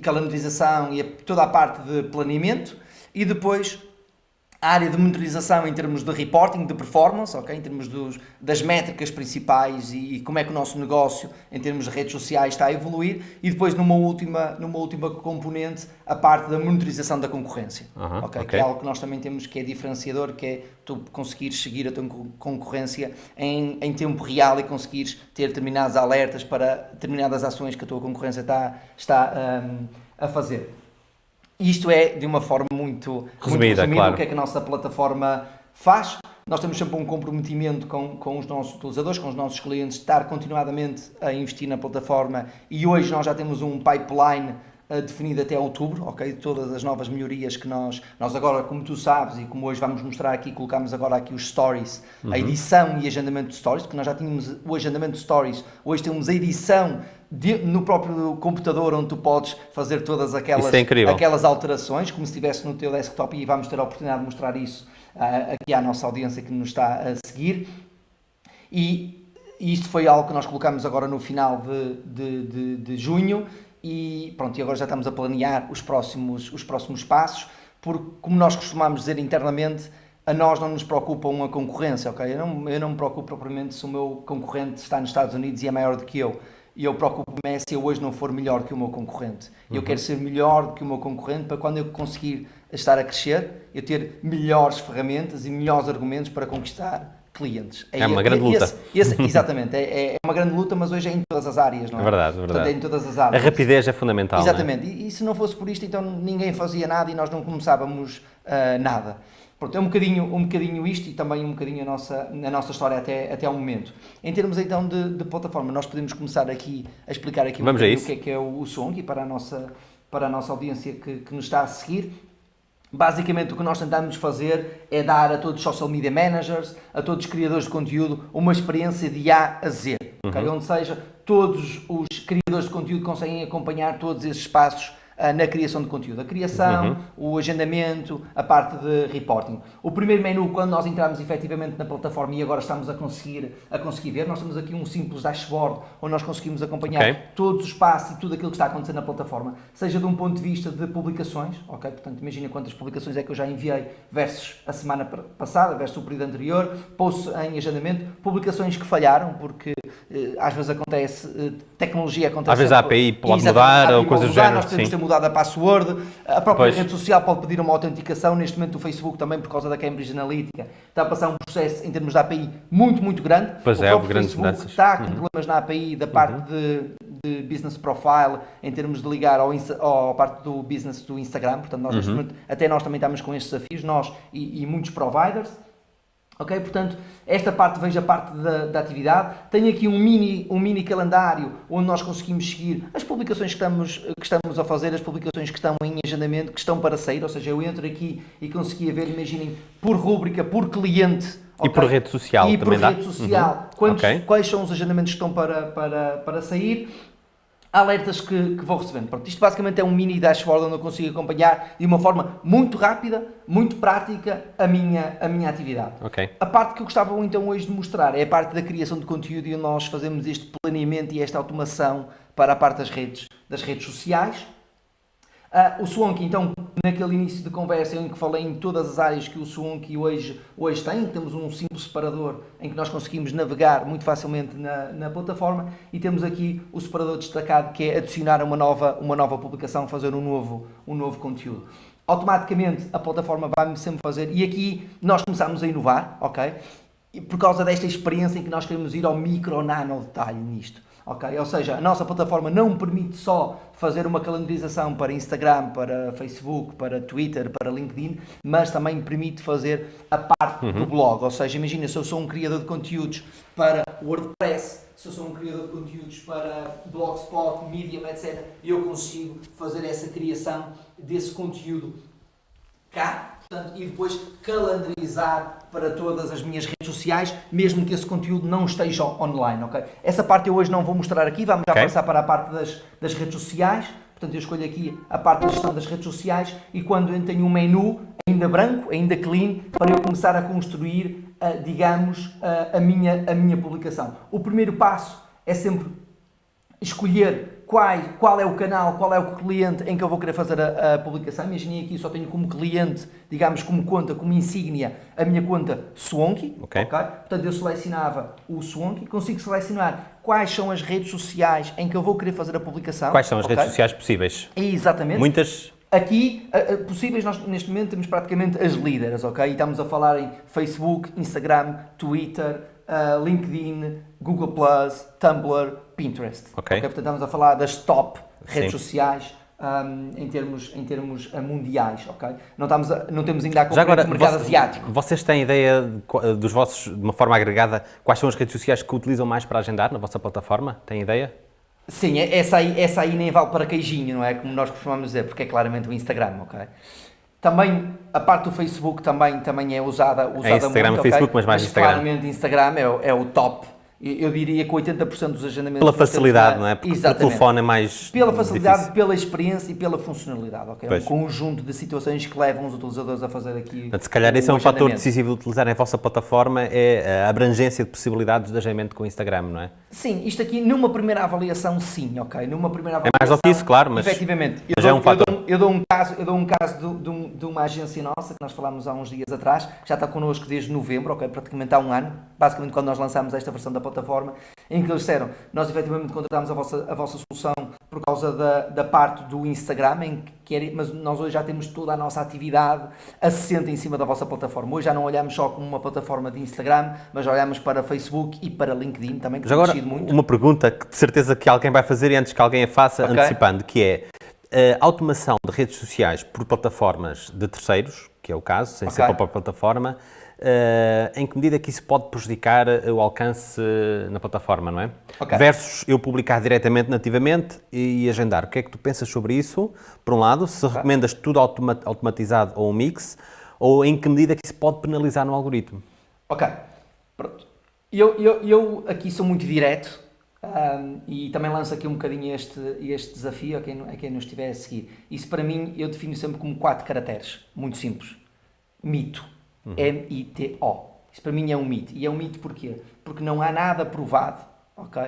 calendarização e a, toda a parte de planeamento e depois a área de monitorização em termos de reporting, de performance, okay? em termos dos, das métricas principais e, e, como é que o nosso negócio, em termos de redes sociais, está a evoluir, e depois, numa última, numa última componente, a parte da monitorização da concorrência, okay? okay? que é algo que nós também temos que é diferenciador, que é tu conseguires seguir a tua concorrência em, em tempo real e conseguires ter determinados alertas para determinadas ações que a tua concorrência está, está um, a fazer. Isto é de uma forma muito resumida, muito resumida claro. o que é que a nossa plataforma faz. Nós temos sempre um comprometimento com, com os nossos utilizadores, com os nossos clientes, estar continuadamente a investir na plataforma e hoje nós já temos um pipeline uh, definido até outubro, ok? Todas as novas melhorias que nós, nós agora, como tu sabes e como hoje vamos mostrar aqui, colocamos agora aqui os stories, uhum. a edição e agendamento de stories, porque nós já tínhamos o agendamento de stories, hoje temos a edição de, no próprio computador onde tu podes fazer todas aquelas, é aquelas alterações, como se estivesse no teu desktop e vamos ter a oportunidade de mostrar isso uh, aqui à nossa audiência que nos está a seguir. E, e isto foi algo que nós colocamos agora no final de, de, de, de junho e pronto, e agora já estamos a planear os próximos, os próximos passos, porque como nós costumamos dizer internamente, a nós não nos preocupa uma concorrência, ok? Eu não, eu não me preocupo propriamente se o meu concorrente está nos Estados Unidos e é maior do que eu e eu preocupo-me é se eu hoje não for melhor que o meu concorrente. Uhum. Eu quero ser melhor do que o meu concorrente para quando eu conseguir estar a crescer, eu ter melhores ferramentas e melhores argumentos para conquistar clientes. É, é uma grande luta. Esse, esse, exatamente, é, é, uma grande luta, mas hoje é em todas as áreas, não é? É verdade, verdade. Portanto, é em todas as áreas. A rapidez é fundamental. É? Exatamente, e, e, se não fosse por isto, então ninguém fazia nada e nós não começávamos uh, nada. Pronto, é um bocadinho, um bocadinho isto e também um bocadinho a nossa, a nossa história até, até ao momento. Em termos então de, de plataforma, nós podemos começar aqui a explicar aqui um o que é que é o, o Song para a nossa, para a nossa audiência que, que nos está a seguir. Basicamente o que nós tentamos fazer é dar a todos os social media managers, a todos os criadores de conteúdo, uma experiência de A a Z. Uhum. Okay? Onde seja, todos os criadores de conteúdo conseguem acompanhar todos esses passos na criação de conteúdo. A criação, uhum. o agendamento, a parte de reporting. O primeiro menu, quando nós entramos efetivamente na plataforma e agora estamos a conseguir, a conseguir ver, nós temos aqui um simples dashboard onde nós conseguimos acompanhar okay. todos os passos e tudo aquilo que está acontecendo na plataforma, seja de um ponto de vista de publicações, ok? Portanto, imagina quantas publicações é que eu já enviei versus a semana passada, versus o período anterior, posts em agendamento, publicações que falharam, porque eh, às vezes acontece, eh, tecnologia acontece... Às vezes a API pode mudar ou coisas do género, nós mudado a password, a própria pois. rede social pode pedir uma autenticação, neste momento o Facebook também, por causa da Cambridge Analytica, está a passar um processo em termos da API muito, muito grande. Pois o é, houve grandes mudanças. está com uhum. problemas na API da parte uhum. de, de, business profile, em termos de ligar ao, ao parte do business do Instagram, portanto nós, uhum. até nós também estamos com estes desafios, nós e, e muitos providers. Ok? Portanto, esta parte veja a parte da, da, atividade. Tenho aqui um mini, um mini calendário onde nós conseguimos seguir as publicações que estamos, que estamos a fazer, as publicações que estão em agendamento, que estão para sair. Ou seja, eu entro aqui e consegui ver, imaginem, por rúbrica, por cliente. Okay? E por rede social e também por rede social. Uhum. Quantos, okay. Quais são os agendamentos que estão para, para, para sair alertas que, que vou recebendo. Pronto, isto basicamente é um mini dashboard onde eu consigo acompanhar de uma forma muito rápida, muito prática a minha, a minha atividade. Okay. A parte que eu gostava então hoje de mostrar é a parte da criação de conteúdo e nós fazemos este planeamento e esta automação para a parte das redes, das redes sociais, Uh, o Swank, então, naquele início de conversa em que falei em todas as áreas que o Swank hoje, hoje tem, temos um simples separador em que nós conseguimos navegar muito facilmente na, na plataforma e temos aqui o separador destacado que é adicionar uma nova, uma nova publicação, fazer um novo, um novo conteúdo. Automaticamente a plataforma vai-me sempre fazer, e aqui nós começamos a inovar, ok? E por causa desta experiência em que nós queremos ir ao micro nano detalhe nisto. Okay? Ou seja, a nossa plataforma não permite só fazer uma calendarização para Instagram, para Facebook, para Twitter, para LinkedIn, mas também permite fazer a parte uhum. do blog. Ou seja, imagina se eu sou um criador de conteúdos para WordPress, se eu sou um criador de conteúdos para Blogspot, Medium, etc., eu consigo fazer essa criação desse conteúdo cá Portanto, e depois calendarizar para todas as minhas redes sociais, mesmo que esse conteúdo não esteja online, ok? Essa parte eu hoje não vou mostrar aqui, vamos já okay. passar para a parte das, das redes sociais. Portanto, eu escolho aqui a parte da gestão das redes sociais e quando eu tenho um menu ainda branco, ainda clean, para eu começar a construir, uh, digamos, uh, a, minha, a minha publicação. O primeiro passo é sempre escolher qual, qual é o canal, qual é o cliente em que eu vou querer fazer a, a publicação. Imaginem aqui, só tenho como cliente, digamos, como conta, como insígnia, a minha conta Swonky. Okay. ok? Portanto, eu selecionava o Swonky, consigo selecionar quais são as redes sociais em que eu vou querer fazer a publicação. Quais são as okay? redes sociais possíveis? Exatamente. Muitas Aqui, possíveis, nós neste momento temos praticamente as líderes, ok? E estamos a falar em Facebook, Instagram, Twitter, uh, LinkedIn, Google+, Tumblr, Pinterest. Ok. okay? Portanto, estamos a falar das top redes Sim. sociais um, em termos, em termos uh, mundiais, ok? Não, estamos a, não temos ainda a Já agora, o mercado asiático. Vocês têm ideia dos vossos, de uma forma agregada, quais são as redes sociais que utilizam mais para agendar na vossa plataforma? Têm ideia? Sim, é, essa aí, essa aí nem vale para queijinho, não é? Como nós costumamos dizer, porque é claramente o Instagram, ok? Também, a parte do Facebook também, também é usada, usada é Instagram muito, Facebook, okay? mas mais mas Instagram. claramente Instagram é, é o top eu diria que 80% dos agendamentos... Pela facilidade, não é? Porque o telefone é mais Pela facilidade, difícil. pela experiência e pela funcionalidade, ok? Pois. Um conjunto de situações que levam os utilizadores a fazer aqui Portanto, Se calhar esse é um fator decisivo de utilizar a vossa plataforma, é a abrangência de possibilidades de agendamento com o Instagram, não é? Sim, isto aqui numa primeira avaliação sim, ok? Numa primeira avaliação... É mais do que isso, claro, mas... Efetivamente. Eu, dou, é um fator. Eu, dou, eu dou um caso, eu dou um caso de, de, de, uma agência nossa, que nós falámos há uns dias atrás, que já está connosco desde novembro, ok? Praticamente há um ano, basicamente quando nós lançámos esta versão da plataforma, em que eles disseram, nós efetivamente contratámos a vossa, a vossa solução por causa da, da parte do Instagram, em que era, mas nós hoje já temos toda a nossa atividade assente em cima da vossa plataforma. Hoje já não olhamos só como uma plataforma de Instagram, mas olhamos para Facebook e para LinkedIn também, que mas agora, muito. uma pergunta que de certeza que alguém vai fazer e antes que alguém a faça, okay. antecipando, que é a automação de redes sociais por plataformas de terceiros, que é o caso, sem okay. ser para a plataforma, em que medida que isso pode prejudicar o alcance na plataforma, não é? Okay. Versus eu publicar diretamente, nativamente e agendar. O que é que tu pensas sobre isso? Por um lado, se okay. recomendas tudo automatizado ou um mix, ou em que medida que isso pode penalizar no algoritmo? Ok, pronto. Eu, eu, eu aqui sou muito direto um, e também lanço aqui um bocadinho este, este desafio a quem, a quem nos estiver a seguir. Isso para mim eu defino sempre como quatro caracteres, muito simples. Mito Uhum. M-I-T-O. Isso para mim é um mito. E é um mito porquê? Porque não há nada provado, ok?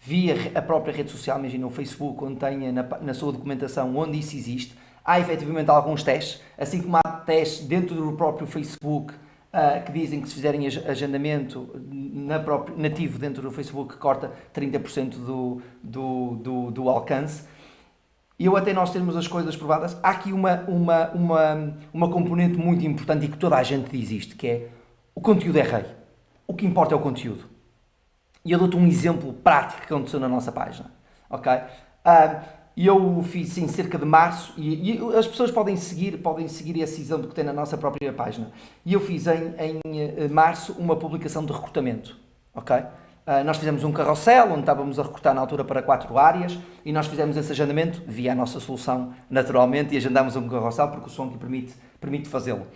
Via a própria rede social, imagina o Facebook, onde tenha na, na sua documentação onde isso existe, há efetivamente alguns testes, assim como há testes dentro do próprio Facebook uh, que dizem que se fizerem agendamento na próprio, nativo dentro do Facebook corta 30% do, do, do, do alcance e eu até nós termos as coisas provadas, há aqui uma, uma, uma, uma componente muito importante e que toda a gente diz isto, que é o conteúdo é rei. O que importa é o conteúdo. E eu dou-te um exemplo prático que aconteceu na nossa página. Ok? Uh, eu fiz em cerca de março, e, e, as pessoas podem seguir, podem seguir esse exemplo que tem na nossa própria página. E eu fiz em, em eh, março uma publicação de recrutamento. Ok? Uh, nós fizemos um carrossel onde estávamos a recrutar na altura para quatro áreas e nós fizemos esse agendamento via a nossa solução naturalmente e agendámos um carrossel porque o som que permite, permite fazê-lo.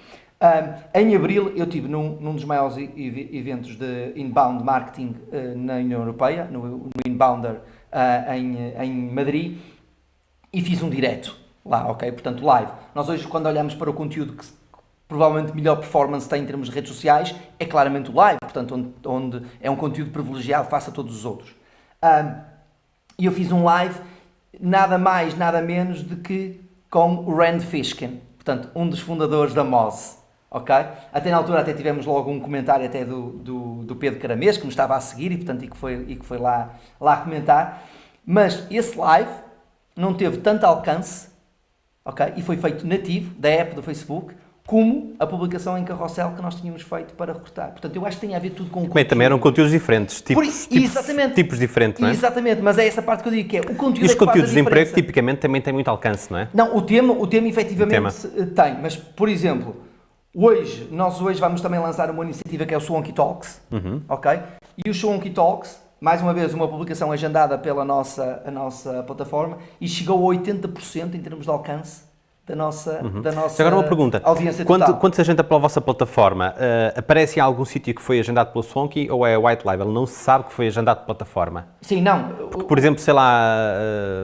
Uh, em abril eu tive num, num dos maiores eventos de inbound marketing uh, na União Europeia, no, no Inbounder em, em Madrid e fiz um direto lá, ok? Portanto, live. Nós hoje quando olhamos para o conteúdo que provavelmente melhor performance tem em termos de redes sociais é claramente o live, portanto, onde, onde é um conteúdo privilegiado face a todos os outros. E eu fiz um live, nada mais, nada menos do que com o Rand Fishkin, portanto, um dos fundadores da Moz. Ok? Até na altura até tivemos logo um comentário até do, do, do Pedro Caramês, que me estava a seguir e, portanto, e que foi, e que foi lá, lá comentar. Mas esse live não teve tanto alcance, ok? E foi feito nativo da app do Facebook, como a publicação em carrossel que nós tínhamos feito para recrutar. Portanto, eu acho que tem a ver tudo com o Bem, também eram conteúdos diferentes, tipos, Por, tipos, tipos diferentes, não é? Exatamente, mas é essa parte que eu digo que é o conteúdo E os é conteúdos de emprego, tipicamente, também têm muito alcance, não é? Não, o tema, o tema efetivamente o tema. tem, mas, por exemplo, hoje, nós hoje vamos também lançar uma iniciativa que é o Swanky Talks, uhum. ok? E o Swanky Talks, mais uma vez, uma publicação agendada pela nossa, a nossa plataforma e chegou a 80% em termos de alcance da nossa, uhum. da nossa Agora uma pergunta. audiência quando, total. Quando se agenda pela vossa plataforma, uh, aparece em algum sítio que foi agendado pela Swanky ou é white label? Não se sabe que foi agendado pela plataforma? Sim, não. Porque, por exemplo, sei lá,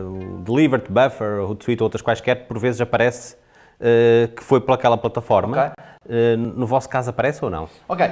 uh, Delivered, Buffer, Hootsuite ou outras quaisquer, por vezes aparece uh, que foi pelaquela plataforma. Okay. Uh, no vosso caso aparece ou não? Ok.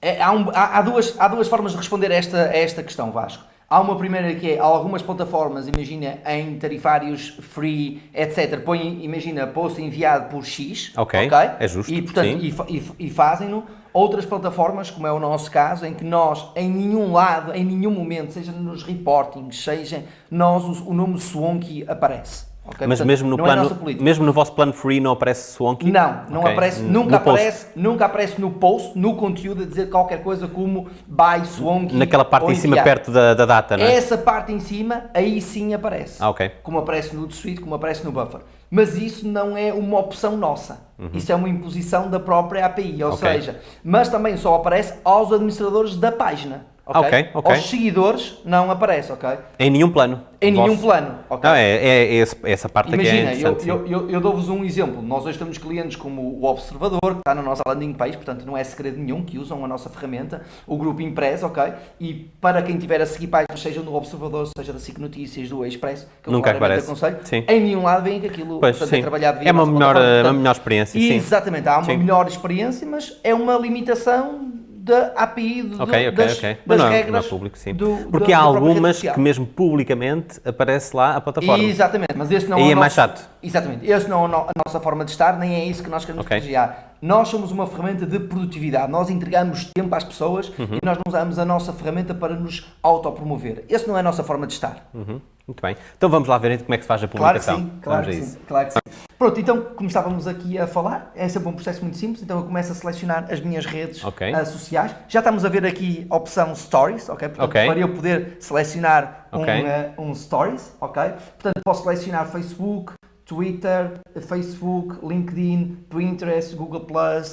É, há, um, há, há, duas, há duas formas de responder a esta, a esta questão, Vasco. Há uma primeira que é algumas plataformas, imagina, em tarifários free, etc. Põem, imagina, post enviado por X. Ok, okay? é justo. E, portanto, e, e, e fazem-no. Outras plataformas, como é o nosso caso, em que nós, em nenhum lado, em nenhum momento, seja nos reportings, seja nós, o, o nome Swonky aparece. Okay? Mas Portanto, mesmo, no é plano, é mesmo no vosso plano free não aparece Swanky? Não, não okay. aparece, nunca aparece, nunca aparece no post, no conteúdo a dizer qualquer coisa como buy Swanky. Naquela parte em cima perto da, da data, não é? Essa parte em cima, aí sim aparece. Ah, ok. Como aparece no Suite, como aparece no Buffer. Mas isso não é uma opção nossa. Uhum. Isso é uma imposição da própria API, ou okay. seja, mas também só aparece aos administradores da página. Okay? Okay, okay. Aos seguidores não aparece, ok? Em nenhum plano. Em nenhum plano, ok? Não, é, é, é essa parte Imagina, aqui é interessante. eu, eu, eu dou-vos um exemplo. Nós hoje temos clientes como o Observador, que está na nossa landing page, portanto não é segredo nenhum que usam a nossa ferramenta, o grupo Impress, ok? E para quem tiver a seguir páginas, seja no Observador, seja da SIC Notícias, do Express, que eu Nunca aparece. aconselho, sim. em nenhum lado vem que aquilo pois, portanto, é trabalhado via É uma melhor, portanto, uma melhor experiência, sim. Exatamente, há uma sim. melhor experiência, mas é uma limitação da API, do, okay, okay, das, okay. das não, regras não é público, sim. Do, Porque há algumas que mesmo publicamente aparece lá a plataforma. Exatamente, mas esse não é, é o mais chato. Exatamente, esse não é a nossa forma de estar, nem é isso que nós queremos okay. privilegiar. Nós somos uma ferramenta de produtividade, nós entregamos tempo às pessoas uhum. e nós não usamos a nossa ferramenta para nos autopromover. Esse não é a nossa forma de estar. Uhum. Muito bem. Então vamos lá ver como é que se faz a publicação. Claro que sim, claro, que sim, claro que sim. Pronto, então, como estávamos aqui a falar, é sempre um processo muito simples, então eu começo a selecionar as minhas redes okay. uh, sociais. Já estamos a ver aqui a opção Stories, ok? Portanto, okay. para eu poder selecionar okay. um, uh, um Stories, ok? Portanto, posso selecionar Facebook, Twitter, Facebook, LinkedIn, Pinterest, Google+,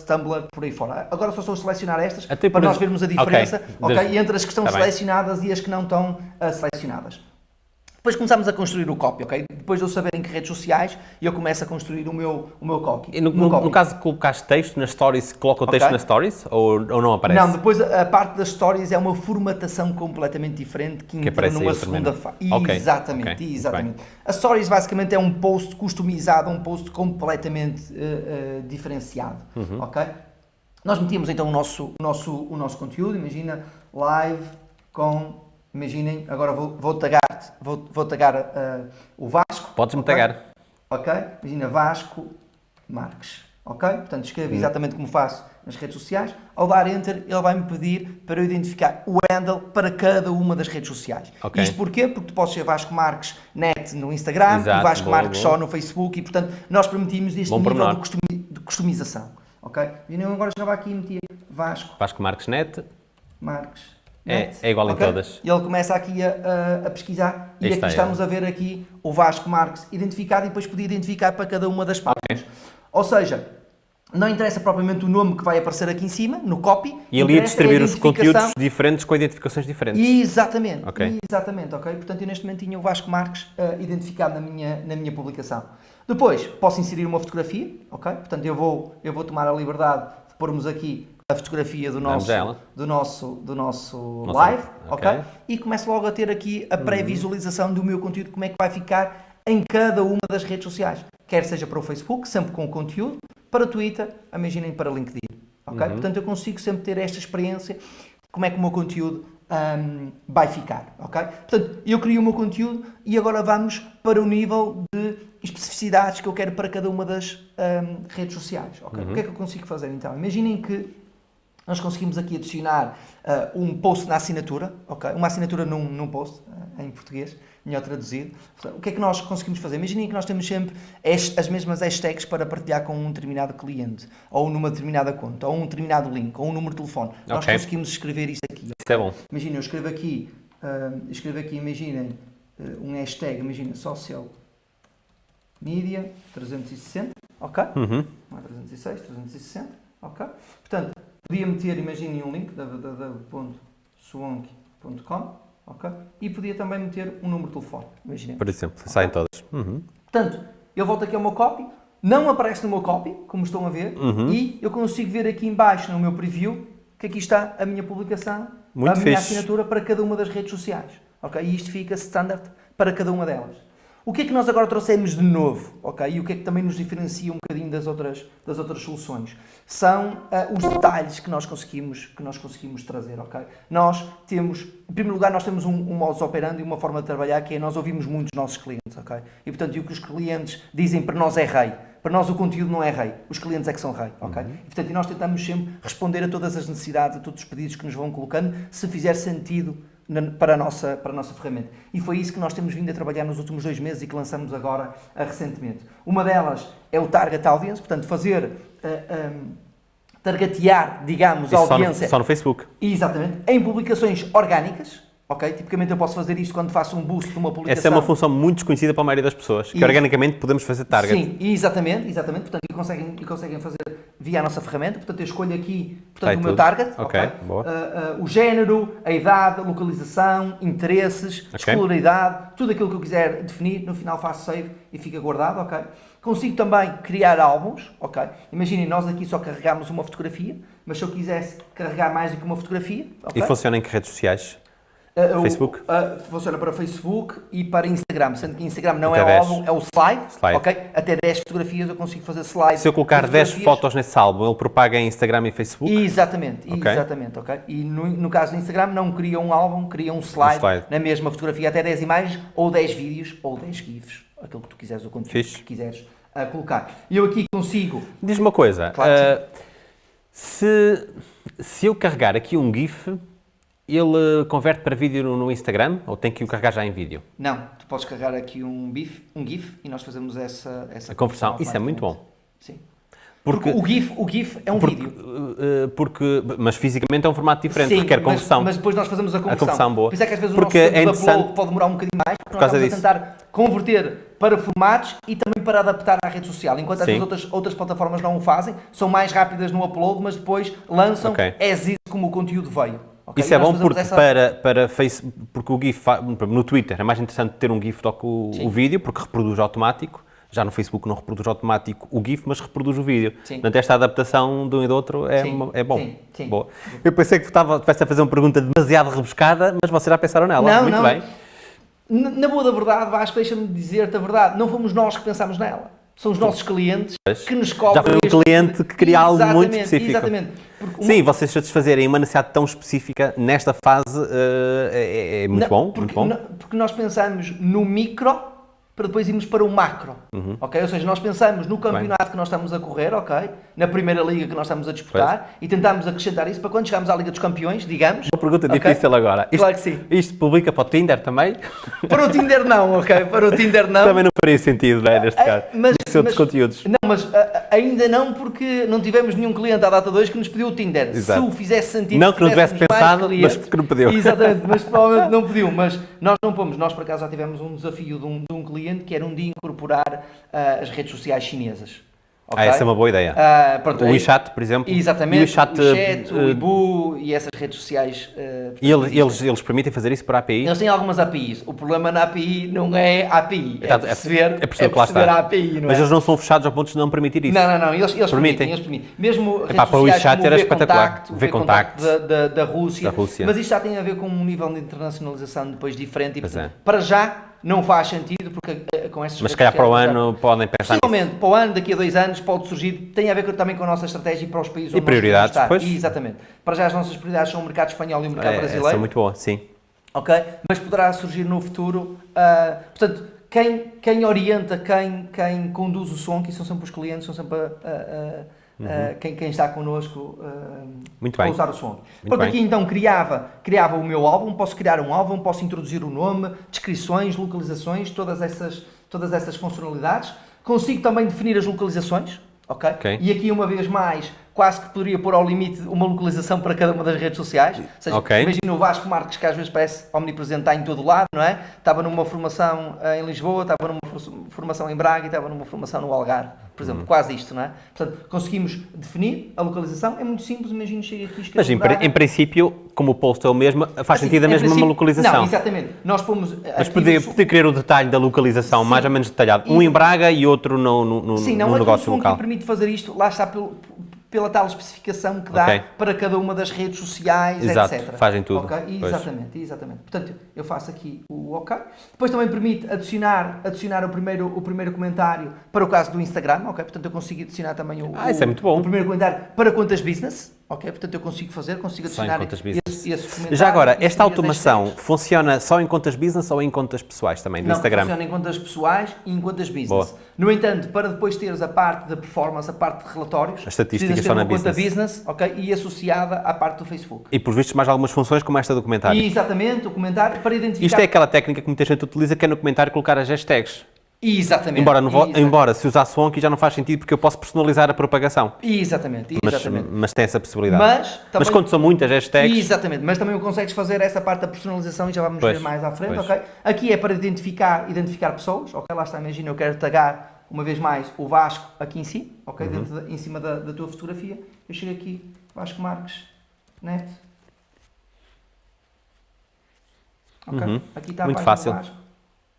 Tumblr, por aí fora. Agora só estou a selecionar estas para nós vermos a diferença okay. Okay, entre as que estão tá selecionadas bem. e as que não estão uh, selecionadas. Depois começamos a construir o copy, ok? Depois de eu saber em que redes sociais, eu começo a construir o meu, o meu copy. E no, no, copy. no caso de colocares texto nas stories, coloca o texto okay. nas stories ou, ou não aparece? Não, depois a, a, parte das stories é uma formatação completamente diferente que, que entra numa segunda fase. Okay. Exatamente, okay. exatamente. A stories basicamente é um post customizado, um post completamente uh, uh, diferenciado, uhum. ok? Nós metíamos então o nosso, o nosso, o nosso conteúdo, imagina live com Imaginem, agora vou, vou tagar, vou, vou tagar uh, o Vasco. Podes-me okay? tagar. Ok? Imagina Vasco Marques. Ok? Portanto, escrevo hum. exatamente como faço nas redes sociais. Ao dar Enter, ele vai-me pedir para eu identificar o handle para cada uma das redes sociais. Okay. Isto porquê? Porque tu podes ser Vasco Marques net no Instagram Exato, e Vasco boa, Marques boa. só no Facebook e, portanto, nós permitimos este Bom nível de, de, customização. Ok? E eu agora chegava aqui e metia Vasco. Vasco Marques net. Marques é, é igual okay? em todas. E ele começa aqui a, a, a pesquisar e aqui estamos a ver aqui o Vasco Marques identificado e depois podia identificar para cada uma das páginas. Okay. Ou seja, não interessa propriamente o nome que vai aparecer aqui em cima, no copy. E ali a distribuir os conteúdos diferentes com identificações diferentes. Exatamente, okay. exatamente, ok? Portanto, eu neste momento tinha o Vasco Marques uh, identificado na minha, na minha publicação. Depois, posso inserir uma fotografia, ok? Portanto, eu vou, eu vou tomar a liberdade de pormos aqui a fotografia do nosso, do nosso, do nosso live, okay. ok? E começo logo a ter aqui a pré-visualização do meu conteúdo, como é que vai ficar em cada uma das redes sociais. Quer seja para o Facebook, sempre com conteúdo, para o Twitter, imaginem para o LinkedIn, ok? Uhum. Portanto, eu consigo sempre ter esta experiência de como é que o meu conteúdo um, vai ficar, ok? Portanto, eu crio o meu conteúdo e agora vamos para o nível de especificidades que eu quero para cada uma das um, redes sociais, ok? Uhum. O que é que eu consigo fazer então? Imaginem que nós conseguimos aqui adicionar uh, um post na assinatura, ok? Uma assinatura num, num post, uh, em português, melhor traduzido. O que é que nós conseguimos fazer? Imaginem que nós temos sempre as mesmas hashtags para partilhar com um determinado cliente, ou numa determinada conta, ou um determinado link, ou um número de telefone. Okay. Nós conseguimos escrever isso aqui. Isso é bom. Imaginem, eu escrevo aqui, uh, escrevo aqui, imaginem, um hashtag, imaginem, social media 360, ok? Uhum. Não é 306, 360, ok? Portanto, Podia meter, imaginem um link, www.suonk.com, ok? E podia também meter um número de telefone, imaginem. Por exemplo, okay? saem todas. Uhum. Portanto, eu volto aqui ao meu copy, não aparece no meu copy, como estão a ver, uhum. e eu consigo ver aqui embaixo no meu preview que aqui está a minha publicação, Muito a minha assinatura para cada uma das redes sociais. Ok? E isto fica standard para cada uma delas. O que é que nós agora trouxemos de novo, ok? E o que é que também nos diferencia um bocadinho das outras, das outras soluções? São uh, os detalhes que nós conseguimos, que nós conseguimos trazer, ok? Nós temos, em primeiro lugar, nós temos um, um modus operandi e uma forma de trabalhar que é nós ouvimos muito os nossos clientes, ok? E portanto, e o que os clientes dizem para nós é rei. Para nós o conteúdo não é rei, os clientes é que são rei, ok? Uhum. E portanto, nós tentamos sempre responder a todas as necessidades, a todos os pedidos que nos vão colocando, se fizer sentido para a, nossa, para a nossa ferramenta. E foi isso que nós temos vindo a trabalhar nos últimos dois meses e que lançamos agora uh, recentemente. Uma delas é o Target Audience, portanto, fazer. Uh, eh, um, targetear, digamos, a audiência. Só no, só no Facebook. Exatamente. Em publicações orgânicas, Ok? Tipicamente eu posso fazer isto quando faço um boost de uma publicação. Essa é uma função muito desconhecida para a maioria das pessoas, que e, organicamente podemos fazer target. Sim, exatamente, exatamente. Portanto, e conseguem, e conseguem fazer via a nossa ferramenta. Portanto, eu escolho aqui portanto, o meu target, okay, okay? Uh, uh, o género, a idade, a localização, interesses, okay. escolaridade, tudo aquilo que eu quiser definir, no final faço save e fica guardado, ok? Consigo também criar álbuns, ok? Imaginem, nós aqui só carregamos uma fotografia, mas se eu quisesse carregar mais do que uma fotografia... Okay? E funciona em que redes sociais? Uh, Facebook? Uh, funciona para Facebook e para Instagram, sendo que Instagram não Até é 10. o álbum, é o slide, slide, ok? Até 10 fotografias eu consigo fazer slide. Se eu colocar 10 fotos nesse álbum, ele propaga em Instagram e Facebook? Exatamente, okay. exatamente, ok? E no, no, caso do Instagram não cria um álbum, cria um slide, um slide, na mesma fotografia, até 10 imagens, ou 10 vídeos, ou 10 GIFs, aquilo que tu quiseres, o conteúdo Fixe. que quiseres uh, colocar. E eu aqui consigo... Diz-me uma coisa, claro se, se eu carregar aqui um GIF ele converte para vídeo no, Instagram ou tem que o carregar já em vídeo? Não, tu podes carregar aqui um, BIF, um GIF e nós fazemos essa, essa a conversão. Isso é muito bom. Sim. Porque, porque, o, GIF, o GIF é um porque, vídeo. Uh, porque, mas fisicamente é um formato diferente, Sim, requer conversão. Mas, mas depois nós fazemos a conversão. A conversão boa. Por isso é que às vezes porque o nosso é upload pode demorar um bocadinho mais, porque por nós estamos disso. a tentar converter para formatos e também para adaptar à rede social. Enquanto as outras, outras plataformas não o fazem, são mais rápidas no upload, mas depois lançam okay. as is como o conteúdo veio. Okay, Isso é bom porque, essa... para, para Facebook, porque o GIF, no Twitter é mais interessante ter um GIF do que o, o, vídeo, porque reproduz automático. Já no Facebook não reproduz automático o GIF, mas reproduz o vídeo. Sim. Portanto, esta adaptação de um e do outro é, uma, é bom. Sim, sim. Boa. Eu pensei que estivesse a fazer uma pergunta demasiado rebuscada, mas vocês já pensaram nela. Não, Muito não. bem. Na boa da verdade, Vasco, deixa-me dizer-te a verdade, não fomos nós que pensámos nela. São os nossos clientes que nos cobram. Já foi um cliente que queria algo muito específico. Exatamente. Uma... Sim, vocês satisfazerem uma necessidade tão específica nesta fase uh, é, é, muito não, bom. Porque, muito bom. Não, porque nós pensamos no micro para depois irmos para o macro, uhum. ok? Ou seja, nós pensamos no campeonato Bem. que nós estamos a correr, ok? Na primeira liga que nós estamos a disputar pois. e tentamos acrescentar isso para quando chegarmos à Liga dos Campeões, digamos. Uma pergunta okay? difícil agora. Isto, claro que sim. Isto publica para o Tinder também? Para o Tinder não, ok? Para o Tinder não. também não faria sentido, não é, neste caso. Mas, mas, outros conteúdos. Não, mas uh, ainda não porque não tivemos nenhum cliente à data 2 que nos pediu o Tinder. Exato. Se o fizesse sentido, não que não tivesse pensado, clientes, mas que não pediu. Exatamente, mas provavelmente não pediu. Mas nós não pomos. Nós, por acaso, já tivemos um desafio de um, de um cliente que era um dia incorporar uh, as redes sociais chinesas. Okay? Ah, essa é uma boa ideia. Uh, pronto, o WeChat, por exemplo. Exatamente, o WeChat, o, uh, o Ibu e essas redes sociais. Uh, e eles, eles, eles permitem fazer isso por API? Eles têm algumas APIs. O problema na API não é API, é, é perceber, é perceber, é perceber a API. Não Mas é? eles não são fechados ao ponto de não permitir isso? Não, não, não. Eles, eles permitem. permitem. Eles permitem. Mesmo redes Epá, para o WeChat era espetacular. o V-Contact da, da, da, Rússia. da Rússia. Mas isto já tem a ver com um nível de internacionalização depois diferente. E, portanto, é. Para já não faz sentido porque eh, com essas Mas se calhar para o ano podem pensar Possivelmente, para o ano, daqui a dois anos, pode surgir, tem a ver também com a nossa estratégia para os países e prioridades, depois? E, exatamente. Para já as nossas prioridades são o mercado espanhol e o mercado é, brasileiro. São muito boa, sim. Ok? Mas poderá surgir no futuro, uh, portanto, quem, quem orienta, quem, quem conduz o som, que são sempre os clientes, são sempre a, a uhum. uh, quem, quem, está connosco uh, a usar o som. Pronto, aqui então criava, criava o meu álbum, posso criar um álbum, posso introduzir o nome, descrições, localizações, todas essas, todas essas funcionalidades. Consigo também definir as localizações, ok? okay. E aqui uma vez mais, quase que poderia pôr ao limite uma localização para cada uma das redes sociais. Ou seja, okay. imagina o Vasco Marques, que às vezes parece omnipresente, está em todo lado, não é? Estava numa formação eh, em Lisboa, estava numa formação em Braga e estava numa formação no Algarve, por exemplo, uhum. quase isto, não é? Portanto, conseguimos definir a localização, é muito simples, imagina chega aqui Mas em, em, princípio, como o post é o mesmo, faz assim, sentido a mesma uma localização. Não, exatamente. Nós pomos... Mas poder, poder querer o detalhe da localização Sim. mais ou menos detalhado. Um e... em Braga e outro no, no, no, Sim, não, no negócio local. Sim, não, permite fazer isto, lá está pelo pela tal especificação que dá okay. para cada uma das redes sociais, Exato, etc. fazem tudo. Okay? Exatamente, exatamente. Portanto, eu faço aqui o OK. Depois também permite adicionar, adicionar o, primeiro, o primeiro comentário para o caso do Instagram, ok? Portanto, eu consigo adicionar também o, ah, isso é muito bom. o primeiro comentário para contas business, ok? Portanto, eu consigo fazer, consigo adicionar esse, esse. Já agora, esta automação funciona só em contas business ou em contas pessoais também, do Não, Instagram? funciona em contas pessoais e em contas business. Boa. No entanto, para depois teres a parte da performance, a parte de relatórios, a estatística só na conta business, ok? E associada à parte do Facebook. E por vistos mais algumas funções como esta do comentário. E, exatamente, o comentário para identificar... Isto é aquela técnica que muita gente utiliza que é no comentário colocar as hashtags. Exatamente. Embora, exatamente. embora se usar Swanky já não faz sentido porque eu posso personalizar a propagação. Exatamente, exatamente. Mas, mas tem essa possibilidade. Mas, também, mas quando são muitas hashtags... Exatamente, mas também consegues fazer essa parte da personalização e já vamos pois, ver mais à frente, pois. ok? Aqui é para identificar, identificar pessoas, ok? Lá está, imagina, eu quero tagar uma vez mais o Vasco aqui em si, ok? Uhum. De, em cima da, da tua fotografia. Eu chego aqui, Vasco Marques, net. Ok? Uhum. Aqui está a Muito fácil. Vasco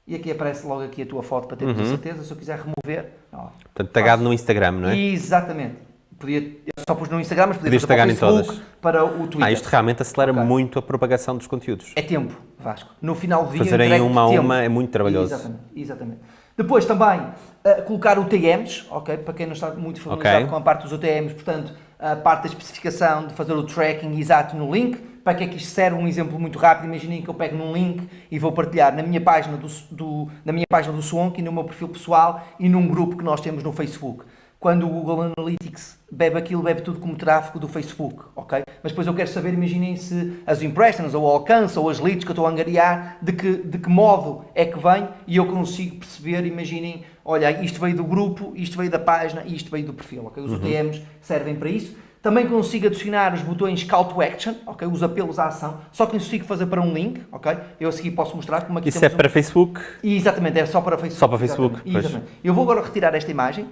e aqui aparece logo aqui a tua foto para ter uhum. certeza, se eu quiser remover... Ó, Portanto, tagado no Instagram, não é? Exatamente. Podia, eu só pus no Instagram, mas podia Podias tagar em todas. para o Twitter. Ah, isto realmente acelera okay. muito a propagação dos conteúdos. É tempo, Vasco. No final do dia... Fazerem uma a uma é muito trabalhoso. Exatamente, exatamente. Depois também uh, colocar UTMs, ok? Para quem não está muito familiarizado okay. com a parte dos UTMs, portanto, a parte da especificação de fazer o tracking exato no link, para que é que isto serve? Um exemplo muito rápido. Imaginem que eu pego num link e vou partilhar na minha página do, do, na minha página do Swonk e no meu perfil pessoal e num grupo que nós temos no Facebook. Quando o Google Analytics bebe aquilo, bebe tudo como tráfego do Facebook, ok? Mas depois eu quero saber, imaginem se as impressions, ou o alcance, ou as leads que eu estou a angariar, de que, de que modo é que vem e eu consigo perceber, imaginem, olha, isto veio do grupo, isto veio da página e isto veio do perfil, ok? Os uhum. UTMs servem para isso. Também consigo adicionar os botões Call to Action, ok? Os apelos à ação. Só que consigo fazer para um link, ok? Eu a seguir posso mostrar como aqui Isso é para um... Facebook? E, exatamente, é só para Facebook. Só para Facebook, exatamente. exatamente. Eu vou agora retirar esta imagem,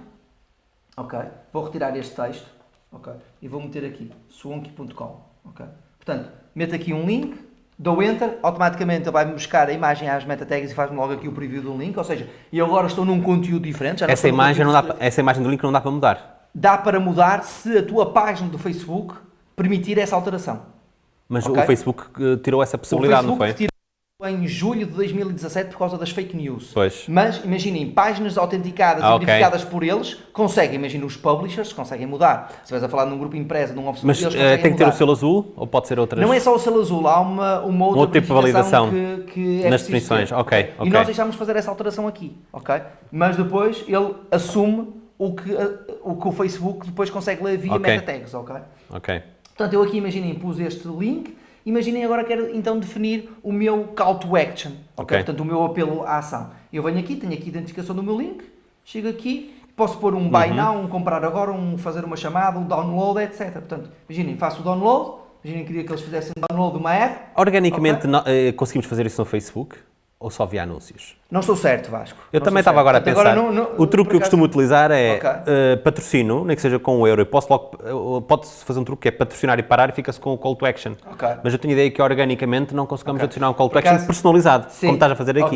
ok? Vou retirar este texto, ok? E vou meter aqui, swonky.com, ok? Portanto, meto aqui um link, dou Enter, automaticamente ele vai-me buscar a imagem às meta tags e faz-me logo aqui o preview do link, ou seja, eu agora estou num conteúdo diferente. essa, imagem não dá, essa imagem do link não dá para mudar? Dá para mudar se a tua página do Facebook permitir essa alteração. Mas okay? o Facebook eh, tirou essa possibilidade, não foi? Em julho de 2017 por causa das fake news. Pois. Mas imaginem, páginas autenticadas ah, e verificadas okay. por eles conseguem, imagina os publishers conseguem mudar. Se estiveres a falar num grupo empresa, num office Mas eles uh, tem que ter o selo azul ou pode ser outras? Não é só o selo azul, há uma, uma outra um outro tipo de validação que, que é nas definições. Ok, ok. E nós deixámos fazer essa alteração aqui, ok? Mas depois ele assume o que, o que o Facebook depois consegue ler via okay. meta tags, ok? Ok. Portanto, eu aqui, imaginem, pus este link, imaginem agora quero então definir o meu call to action, ok? Portanto, o meu apelo à ação. Eu venho aqui, tenho aqui a identificação do meu link, chego aqui, posso pôr um buy uhum. now, um comprar agora, um fazer uma chamada, um download, etc. Portanto, imaginem, faço o download, imaginem, queria que eles fizessem download de uma app. Organicamente, okay. não, eh, conseguimos fazer isso no Facebook? Ou só via anúncios? Não estou certo, Vasco. Eu não também estava agora a pensar. Agora não, não, o truque que eu costumo utilizar é okay. uh, patrocínio, nem que seja com um euro. Eu posso logo, pode-se fazer um truque que é patrocinar e parar e fica-se com o call to action. Okay. Mas eu tenho ideia que organicamente não conseguimos okay. adicionar um call to action personalizado, sim. como estás a fazer aqui.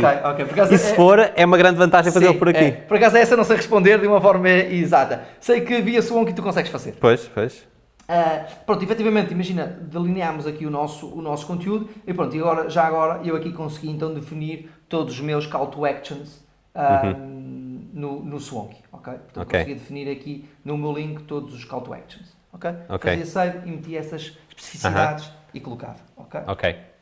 e se é, for, é uma grande vantagem fazê-lo por aqui. É. Por acaso essa não sei responder de uma forma exata. Sei que via Swan que tu consegues fazer. Pois, pois. Uh, pronto, efetivamente, imagina, delineámos aqui o nosso, o nosso conteúdo e pronto, e agora, já agora eu aqui consegui então definir todos os meus call to actions uh, uhum. no, no Swanky, ok? Portanto, okay. consegui definir aqui no meu link todos os call to actions, ok? okay. Fazia save e meti essas especificidades uhum. e colocava, ok? Ok.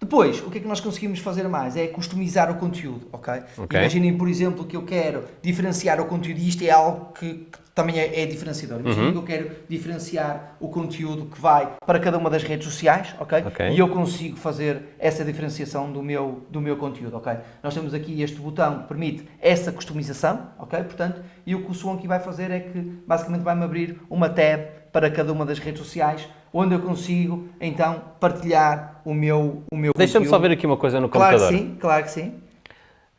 Depois, o que é que nós conseguimos fazer mais? É customizar o conteúdo, ok? okay. Imaginem, por exemplo, que eu quero diferenciar o conteúdo e isto é algo que, que também é, é diferenciador. Imaginem uhum. que eu quero diferenciar o conteúdo que vai para cada uma das redes sociais, ok? okay. E eu consigo fazer essa diferenciação do meu, do meu conteúdo, ok? Nós temos aqui este botão que permite essa customização, ok? Portanto, e o que o Swanky vai fazer é que basicamente vai-me abrir uma tab para cada uma das redes sociais onde eu consigo então partilhar o meu, o meu Deixa-me só ver aqui uma coisa no computador. Claro que sim, claro que sim.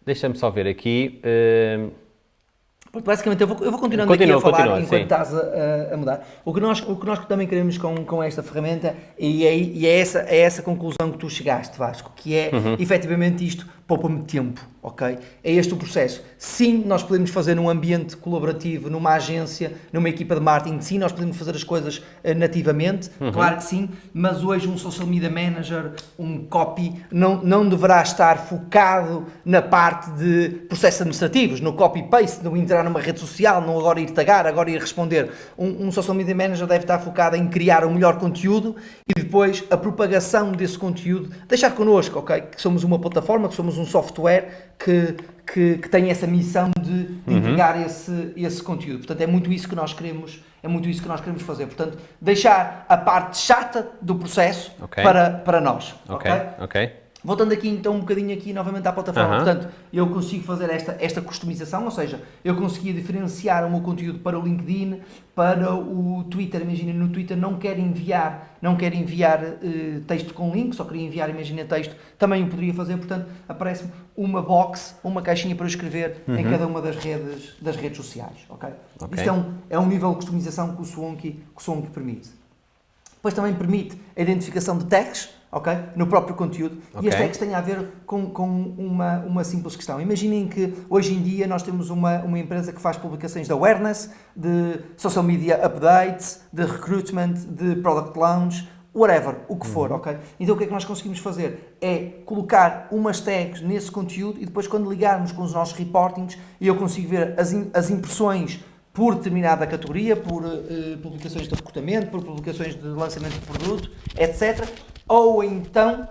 Deixa-me só ver aqui. Uh, Basicamente, eu vou, eu vou continuando continua, aqui a falar continua, enquanto sim. estás a, a, mudar. O que, nós, o que nós também queremos com, com esta ferramenta, e é, e é, essa, é essa conclusão que tu chegaste, Vasco, que é uhum. efetivamente isto poupa-me tempo, ok? É este o processo. Sim, nós podemos fazer num ambiente colaborativo, numa agência, numa equipa de marketing, sim, nós podemos fazer as coisas uh, nativamente, uhum. claro que sim, mas hoje um social media manager, um copy, não, não deverá estar focado na parte de processos administrativos, no copy-paste, no entrar numa rede social, não agora ir tagar, agora ir responder. Um, um social media manager deve estar focado em criar o melhor conteúdo e depois a propagação desse conteúdo, deixar connosco, ok? Que somos uma plataforma, que somos um software que, que, que tem essa missão de, de uhum. entregar esse, esse conteúdo. Portanto, é muito isso que nós queremos, é muito isso que nós queremos fazer. Portanto, deixar a parte chata do processo okay. para, para nós. Ok, ok. okay. Voltando aqui então um bocadinho aqui novamente à plataforma, uhum. portanto, eu consigo fazer esta, esta customização, ou seja, eu conseguia diferenciar o meu conteúdo para o LinkedIn, para o Twitter, imagina no Twitter não quero enviar, não quero enviar uh, texto com link, só queria enviar, imagina texto, também o poderia fazer, portanto, aparece-me uma box, uma caixinha para escrever uhum. em cada uma das redes, das redes sociais, ok? okay. Isto é um, é um nível de customização que o Swanky, que o Swanky permite. Depois também permite a identificação de tags, ok? No próprio conteúdo. Okay. E as tags têm a ver com, com uma, uma simples questão. Imaginem que hoje em dia nós temos uma, uma empresa que faz publicações de awareness, de social media updates, de recruitment, de product launch, whatever, o que for, uhum. ok? Então o que é que nós conseguimos fazer? É colocar umas tags nesse conteúdo e depois quando ligarmos com os nossos reportings eu consigo ver as, as impressões por determinada categoria, por uh, publicações de recrutamento, por publicações de lançamento de produto, etc ou então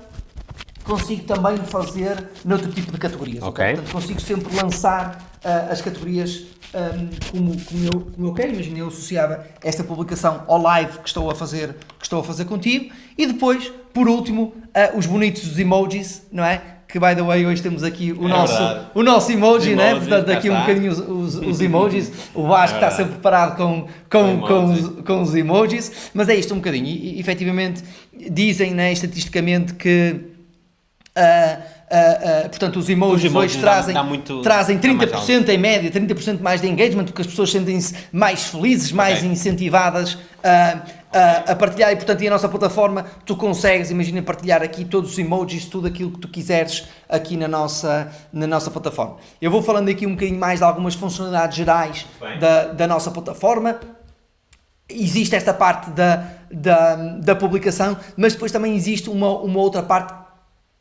consigo também fazer noutro tipo de categorias. Okay. Portanto, consigo sempre lançar uh, as categorias um, como, como, eu, como eu quero. Imagina, eu associava esta publicação ao live que estou a fazer, que estou a fazer contigo. E depois, por último, uh, os bonitos dos emojis, não é? Que, by the way, hoje temos aqui o, é nosso, o nosso emoji, né? Portanto, aqui um bocadinho os, os, os emojis. O Vasco é está sempre preparado com, com, com, os, com os emojis. Mas é isto um bocadinho. E, e efetivamente, dizem né, estatisticamente que uh, uh, uh, portanto os emojis, os emojis hoje trazem, dá, dá muito, trazem 30% em média, 30% mais de engagement, porque as pessoas sentem-se mais felizes, mais okay. incentivadas a, a, partilhar e portanto e a nossa plataforma tu consegues, imagina partilhar aqui todos os emojis, tudo aquilo que tu quiseres aqui na nossa, na nossa plataforma. Eu vou falando aqui um bocadinho mais de algumas funcionalidades gerais da, da nossa plataforma. Existe esta parte da, da, da publicação, mas depois também existe uma, uma outra parte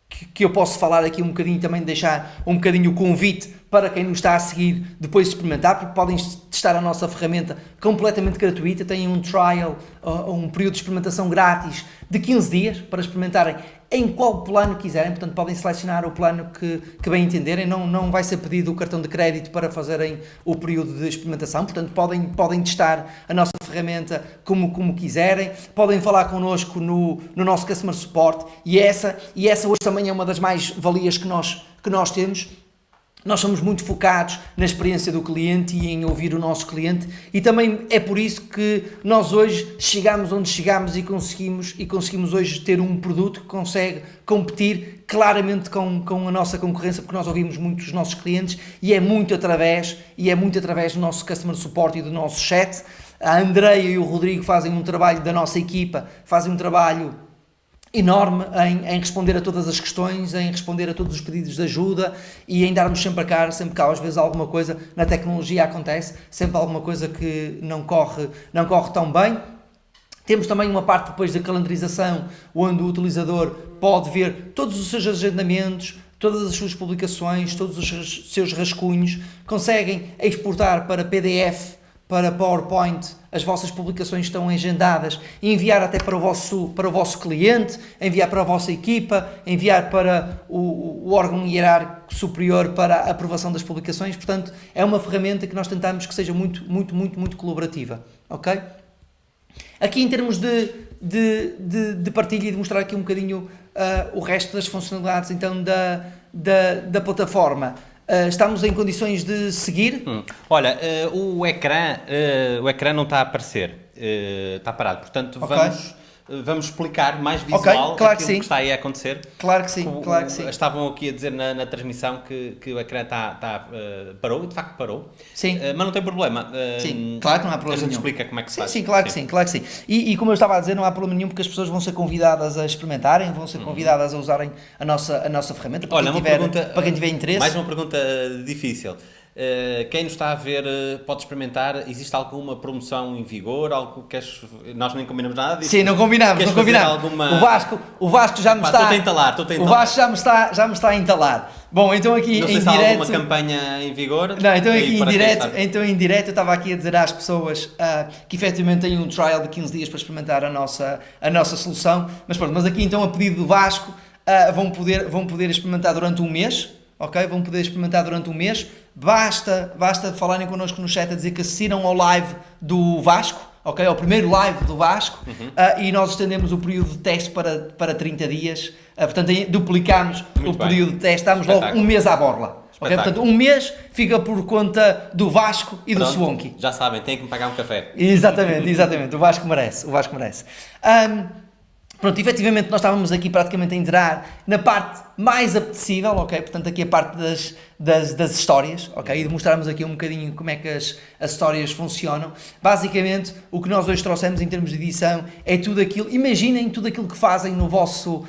que, que eu posso falar aqui um bocadinho, também deixar um bocadinho o convite para quem nos está a seguir depois experimentar, porque podem testar a nossa ferramenta completamente gratuita, têm um trial, uh, um período de experimentação grátis de 15 dias para experimentarem em qual plano quiserem, portanto podem selecionar o plano que, que bem entenderem, não, não vai ser pedido o cartão de crédito para fazerem o período de experimentação, portanto podem, podem testar a nossa ferramenta como, como quiserem, podem falar connosco no, no nosso Customer Support. E essa, e essa hoje também é uma das mais valias que nós, que nós temos, nós somos muito focados na experiência do cliente e em ouvir o nosso cliente e também é por isso que nós hoje chegamos onde chegamos e conseguimos, e conseguimos hoje ter um produto que consegue competir claramente com, com a nossa concorrência porque nós ouvimos muito os nossos clientes e é muito através e é muito através do nosso customer support e do nosso chat. A Andreia e o Rodrigo fazem um trabalho da nossa equipa, fazem um trabalho enorme em, em, responder a todas as questões, em responder a todos os pedidos de ajuda e em darmos sempre a cara, sempre há às vezes alguma coisa na tecnologia acontece, sempre alguma coisa que não corre, não corre tão bem. Temos também uma parte depois da calendarização, onde o utilizador pode ver todos os seus agendamentos, todas as suas publicações, todos os seus rascunhos, conseguem exportar para PDF para PowerPoint, as vossas publicações estão agendadas, enviar até para o vosso, para o vosso cliente, enviar para a vossa equipa, enviar para o, o órgão hierárquico superior para a aprovação das publicações. Portanto, é uma ferramenta que nós tentamos que seja muito, muito, muito, muito colaborativa. Ok? Aqui em termos de, de, de, de partilha e de mostrar aqui um bocadinho uh, o resto das funcionalidades então da, da, da plataforma. Uh, estamos em condições de seguir? Hum. Olha, uh, o, ecrã, uh, o ecrã não está a aparecer, está parado, portanto okay. vamos, vamos explicar mais visual okay, claro aquilo que, sim. que está aí a acontecer. Claro que sim, o, claro que sim. Estavam aqui a dizer na, na transmissão que, que o ecrã uh, parou, e de facto parou. Sim. Uh, mas não tem problema. Uh, sim, claro que não há problema A gente nenhum. explica como é que se sim, faz. Sim, claro que sim, claro que sim. E, e, como eu estava a dizer, não há problema nenhum porque as pessoas vão ser convidadas a experimentarem, vão ser uhum. convidadas a usarem a nossa, a nossa ferramenta para, Olha, quem, tiver, pergunta, para quem tiver interesse. Mais uma pergunta difícil. Eh, quem nos está a ver uh, pode experimentar. Existe alguma promoção em vigor? Algo que queres... Nós nem combinamos nada disso. Sim, não combinamos, não combinamos. Alguma... O, Vasco, o Vasco já me está. Estou a entalar, estou a entalar. O Vasco já me está, já me está a entalar. Bom, então aqui não sei em se direto. Há alguma campanha em vigor? Não, então aqui em direto, então em direto eu estava aqui a dizer às pessoas uh, que efetivamente têm um trial de 15 dias para experimentar a nossa, a nossa solução. Mas pronto, mas aqui então a pedido do Vasco uh, vão, poder, vão poder experimentar durante um mês ok? Vão poder experimentar durante um mês. Basta, basta falarem connosco no chat a dizer que assistiram ao live do Vasco, ok? Ao primeiro live do Vasco uhum. uh, e nós estendemos o período de teste para, para 30 dias. Uh, portanto, duplicamos Muito o bem. período de teste, estamos logo um mês à borla. Okay? Portanto, um mês fica por conta do Vasco e Pronto, do Swonky. Já sabem, têm que me pagar um café. Exatamente, exatamente. O Vasco merece. O Vasco merece. Um, Pronto, efetivamente nós estávamos aqui praticamente a entrar na parte mais apetecível, ok? Portanto, aqui a parte das, das, das histórias, ok? E de mostrarmos aqui um bocadinho como é que as, as histórias funcionam. Basicamente, o que nós hoje trouxemos em termos de edição é tudo aquilo, imaginem tudo aquilo que fazem no vosso uh,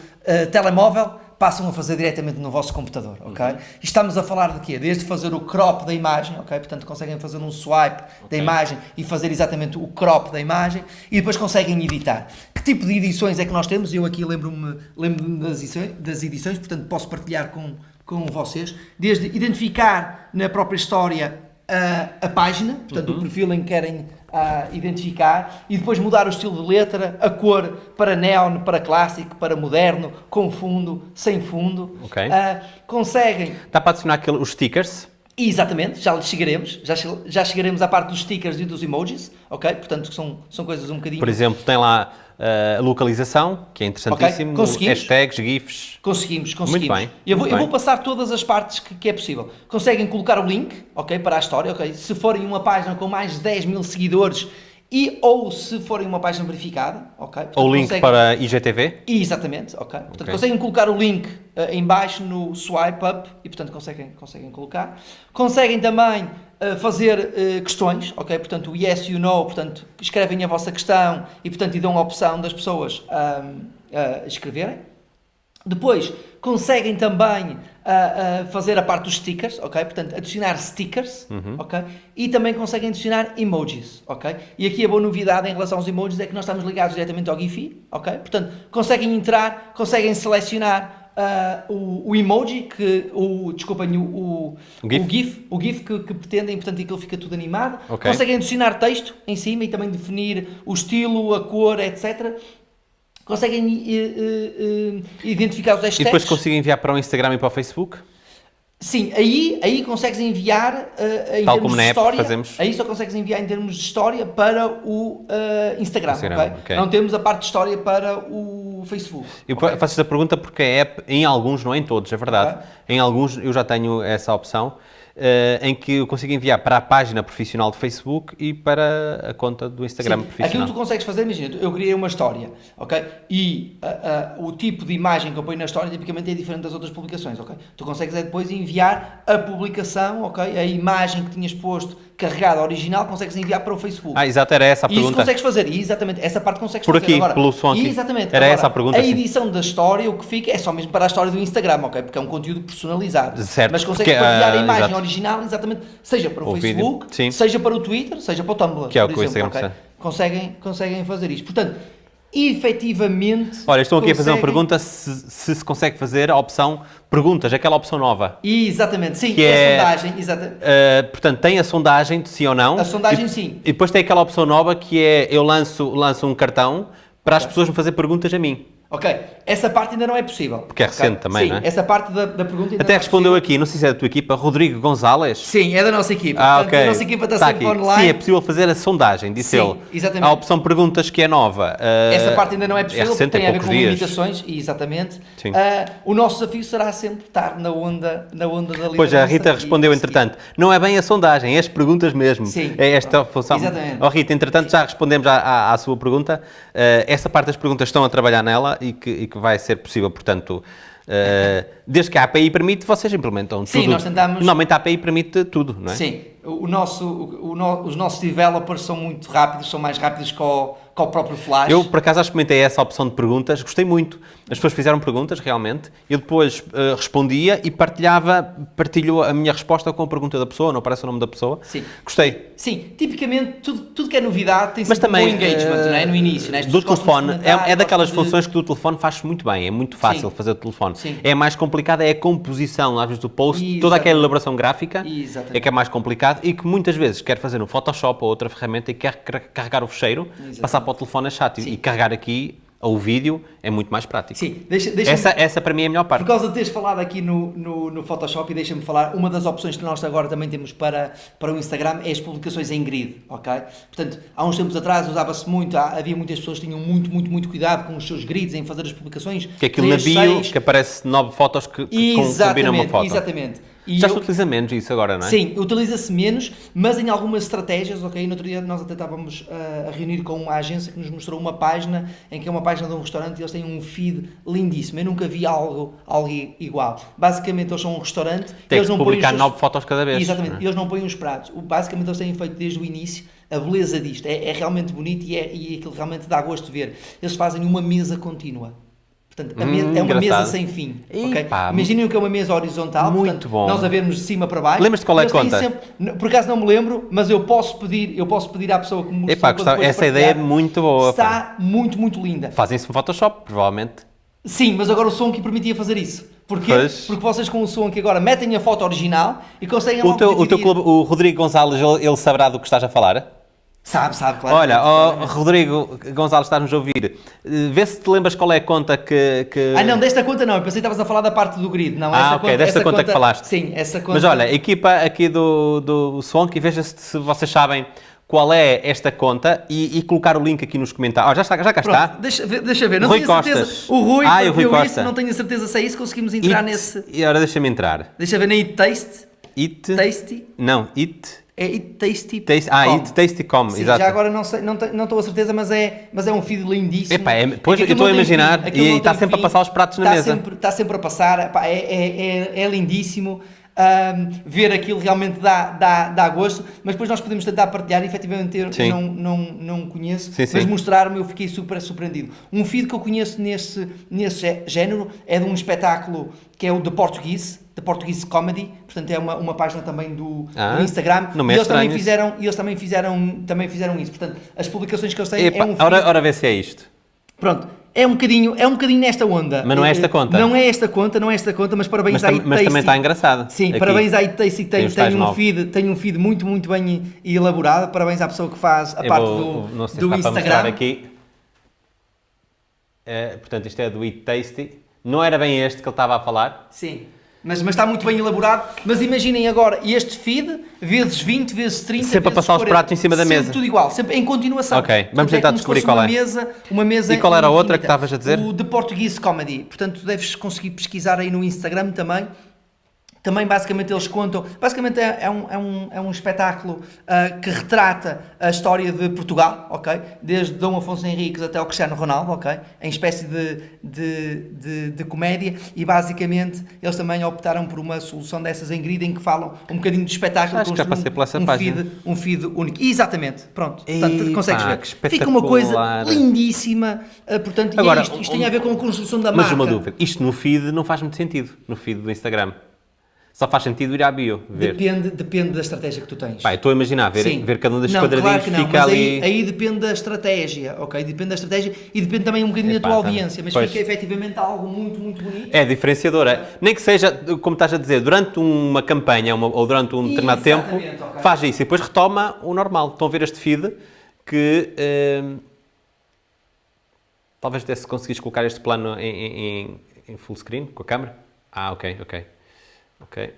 telemóvel, passam a fazer diretamente no vosso computador, ok? Uhum. Estamos a falar de quê? Desde fazer o crop da imagem, ok? Portanto, conseguem fazer um swipe okay. da imagem e fazer exatamente o crop da imagem e depois conseguem editar. Que tipo de edições é que nós temos? Eu aqui lembro-me lembro das, edições, das edições, portanto, posso partilhar com, com vocês. Desde identificar na própria história a, a página, portanto, uhum. o perfil em que querem a identificar e depois mudar o estilo de letra, a cor para neon, para clássico, para moderno, com fundo, sem fundo. Okay. Uh, conseguem. Dá para adicionar aquele, os stickers? Exatamente, já chegaremos, já, já chegaremos à parte dos stickers e dos emojis, ok? Portanto, são, são coisas um bocadinho... Por exemplo, tem lá a localização, que é interessantíssimo, okay. Conseguimos. hashtags, GIFs... Conseguimos, conseguimos. Muito bem. Eu vou, muito eu vou passar todas as partes que, que, é possível. Conseguem colocar o link, ok, para a história, ok? Se forem uma página com mais de 10 mil seguidores e ou se forem uma página verificada, ok? Portanto, ou link conseguem... para IGTV? Exatamente, ok. Portanto, okay. conseguem colocar o link uh, em baixo no swipe up e, portanto, conseguem, conseguem colocar. Conseguem também fazer uh, questões, ok? Portanto, o yes, you know, portanto, escrevem a vossa questão e, portanto, e dão a opção das pessoas a escreverem. Depois, conseguem também uh, uh, fazer a parte dos stickers, ok? Portanto, adicionar stickers, uhum. ok? E também conseguem adicionar emojis, ok? E aqui a boa novidade em relação aos emojis é que nós estamos ligados diretamente ao Giphy, ok? Portanto, conseguem entrar, conseguem selecionar Uh, o, o, emoji que o desculpem o, o, o GIF, o GIF, o GIF que, que, pretendem, portanto aquilo fica tudo animado. Okay. Conseguem adicionar texto em cima e também definir o estilo, a cor, etc conseguem uh, uh, identificar os hashtags. E depois conseguem enviar para o Instagram e para o Facebook? Sim, aí, aí consegues enviar uh, em Tal termos de história. Fazemos. Aí só consegues enviar em termos de história para o uh, Instagram, Instagram okay? okay? Não temos a parte de história para o Facebook. Eu okay? faço esta pergunta porque a app, em alguns, não é em todos, é verdade. Em alguns eu já tenho essa opção em que eu consigo enviar para a página profissional de Facebook e para a conta do Instagram Sim, profissional. Aquilo que tu consegues fazer, imagina, eu criei uma história, ok? E uh, uh, o tipo de imagem que eu ponho na história tipicamente é diferente das outras publicações, ok? Tu consegues é depois enviar a publicação, ok? A imagem que tinhas posto carregada original, consegues enviar para o Facebook. Ah, exato, era essa a pergunta. Isso consegues fazer, exatamente, essa parte consegues Por fazer. aqui, Agora, pelo som aqui. Exatamente. Era Agora, essa a pergunta. A edição sim. da história, o que fica é só mesmo para a história do Instagram, ok? Porque é um conteúdo personalizado. Certo. Mas consegues porque, partilhar uh, a imagem exato. original, exatamente, seja para o, o Facebook, seja para o Twitter, seja para o Tumblr, que é o que o Instagram okay? conseguem, conseguem fazer isto. Portanto, efetivamente. Olha, estou aqui conseguem... a fazer uma pergunta se, se, se consegue fazer a opção perguntas, aquela opção nova. Exatamente, sim, que é, a sondagem. Exatamente. Uh, portanto, tem a sondagem de sim ou não. A sondagem, e, sim. E depois tem aquela opção nova que é eu lanço, lanço um cartão para as pessoas me fazer perguntas a mim. Ok, essa parte ainda não é possível. Porque é recente okay? também, Sim, não é? essa parte da, da pergunta ainda Até não é respondeu aqui, não sei se é da tua equipa, Rodrigo Gonzalez. Sim, é da nossa equipa. Ah, Portanto, ok. A nossa equipa está, Está sempre aqui. online. Sim, é possível fazer a sondagem, disse Sim, ele. exatamente. A opção perguntas que é nova. Uh, Essa parte ainda não é possível, recente, porque tem é a ver com dias. limitações, e exatamente. Sim. Ah, o nosso desafio será sempre estar na onda, na onda da liderança. Pois a Rita e respondeu, conseguir. entretanto, não é bem a sondagem, é as perguntas mesmo. Sim. É esta a função. Exatamente. Oh, Rita, entretanto, já respondemos à, à, à sua pergunta. Uh, essa parte das perguntas estão a trabalhar nela e que, e que vai ser possível, portanto, uh, desde que a API permite, vocês implementam Sim, tudo. nós tentamos- Normalmente a API permite tudo, não é? Sim, o nosso, o, o no- os nossos developers são muito rápidos, são mais rápidos que o, que o próprio Flash. Eu, por acaso, experimentei essa opção de perguntas, gostei muito. As pessoas fizeram perguntas, realmente. Eu depois eh, respondia e partilhava, partilho a minha resposta com a pergunta da pessoa, não aparece o nome da pessoa. Sim. Gostei. Sim, tipicamente tudo, tudo que é novidade tem sempre também, um engagement, eh, não é? No início, né? As do telefone, é, é daquelas de- funções que do telefone faz muito bem, é muito fácil Sim. fazer o telefone. Sim. É mais complicado, é a composição, às vezes, do post, Exatamente. toda aquela elaboração gráfica Exatamente. é que é mais complicado e que muitas vezes quer fazer no Photoshop ou outra ferramenta e quer car- carregar o fecheiro, Exatamente. passar para o telefone é chato. Sim. E carregar aqui o vídeo é muito mais prático. Sim, deixa, deixa Essa, essa para mim é a melhor parte. Por causa de teres falado aqui no, no, no Photoshop, e deixa-me falar, uma das opções que nós agora também temos para, para o Instagram é as publicações em grid, ok? Portanto, há uns tempos atrás usava-se muito, havia muitas pessoas que tinham muito, muito, muito cuidado com os seus grids em fazer as publicações. Que é aquilo na bio, que aparece nove fotos que, que com- combinam uma Exatamente, foto. exatamente. E Já eu- se utiliza menos isso agora, não é? Sim, utiliza-se menos, mas em algumas estratégias, ok? No outro dia nós até estávamos uh, a reunir com uma agência que nos mostrou uma página, em que é uma página de um restaurante e eles têm um feed lindíssimo. Eu nunca vi algo, algo igual. Basicamente eles são um restaurante Tem eles não põem publicar os nove fotos cada vez. Exatamente, não é? eles não põem os pratos. Basicamente eles têm feito desde o início a beleza disto. É, é realmente bonito e, é, e aquilo realmente dá gosto de ver. Eles fazem uma mesa contínua. Portanto, Hum, é uma engraçado. mesa sem fim. ok? Epá, Imaginem o que é uma mesa horizontal. Muito portanto, bom. Nós a vermos de cima para baixo. Lembras-te qual é a conta? sempre- por acaso não me lembro, mas eu posso pedir, eu posso pedir à pessoa que me Epá, gostava- essa ideia é muito boa. pá. Está muito, muito linda. Fazem-se no Photoshop, provavelmente. Sim, mas agora o som que permitia fazer isso. Porquê? Pois. Porque vocês com o som que agora metem a foto original e conseguem O teu, o teu clube, o Rodrigo Gonzalez, ele saberá do que estás a falar? Sabe, sabe, claro. Olha, ó, Rodrigo Gonzalez, estás-nos a ouvir. Eh, Vê se te lembras qual é a conta que. que- Ah, não, desta conta não. Eu pensei que estavas a falar da parte do grid. Não, Ah, ok, conta, desta essa conta que falaste. Sim, essa conta. Mas olha, a equipa aqui do, do Swonk, veja se, se vocês sabem qual é esta conta e, e colocar o link aqui nos comentários. Oh, já, está, já cá Pronto, está. Deixa, ver- deixa ver. Não Rui tenho certeza. Costas. O Rui Ah, e o Rui Costa. isso. Não tenho a certeza se é isso. Conseguimos entrar It- nesse. E agora deixa-me entrar. Deixa ver na Eat Taste. It. Tasty. Não, it. É Eat Tasty. Taste, ah, it tasty.com, exato. já agora não, sei, não, estou a certeza, mas é, mas é um feed lindíssimo. Epá, é- pois, eu estou a imaginar, fim, e está sempre a fim, passar os pratos na está mesa. Sempre, está sempre a passar, epá, é, é, é, é lindíssimo. Ahm, ver aquilo realmente dá, dá, dá gosto, mas depois nós podemos tentar partilhar. Efetivamente, eu Sim. não, não, não conheço, Sim, mas mostrar-me eu fiquei super surpreendido. Um feed que eu conheço nesse, nesse gé- género é de um espetáculo que é o The Portuguese, The Portuguese Comedy, portanto é uma, uma página também do, Ah, do Instagram. não e eles também isso. fizeram e eles também fizeram, também fizeram isso. Portanto, as publicações que eles têm Epá, é um feed- ora, ora vê se é isto. Pronto, é um bocadinho, é um bocadinho nesta onda. Mas não é esta conta? Não é esta conta, não é esta conta, mas parabéns Mas, à mas também está engraçado. Sim, aqui. parabéns à Eat Tasty que Tem tem, um feed, tem um feed muito, muito bem elaborado. Parabéns à pessoa que faz a Eu parte vou- do, não sei se do Instagram. aqui. É, portanto, isto é do Eat Tasty. Não era bem este que ele estava a falar. Sim. Mas, mas está muito bem elaborado. Mas imaginem agora este feed, vezes 20, vezes 30. Sempre a vezes passar os 40. pratos em cima da Sempre mesa. tudo igual, sempre em continuação. Ok, vamos Portanto, tentar se descobrir qual uma é. Mesa, uma mesa E qual era a outra que estavas a dizer? O The Portuguese Comedy. Portanto, tu deves conseguir pesquisar aí no Instagram também. Também, basicamente, eles contam. Basicamente, é, é um, é, um, é um espetáculo ah, que retrata a história de Portugal, ok? Desde Dom Afonso Henriques até o Cristiano Ronaldo, ok? Em espécie de, de, de, de comédia. E, basicamente, eles também optaram por uma solução dessas em grid em que falam um bocadinho de espetáculo. Acho que já passei por essa um página. Feed, um feed único. Exatamente. Pronto. Portanto, Epá, consegues ver. que Fica uma coisa lindíssima. ah, portanto, e Agora, é isto. Isto tem um- a ver com a construção da Mas marca. uma dúvida. Isto no feed não faz muito sentido. No feed do Instagram. Só faz sentido ir à bio, ver. Depende, depende da estratégia que tu tens. Pá, estou a imaginar, ver, Sim. ver cada um destes não, quadradinhos claro que não, fica ali... Aí, aí depende da estratégia, ok? Depende da estratégia e depende também um bocadinho Epá, da tua tá. audiência, mas Pois. fica efetivamente algo muito, muito bonito. É diferenciadora. Nem que seja, como estás a dizer, durante uma campanha uma- ou durante um determinado tempo, Exatamente, ok. faz isso e depois retoma o normal. Estão a ver este feed que. hum, Talvez até se conseguires colocar este plano em, em, em full screen com a câmera. Ah, ok, ok. Ok.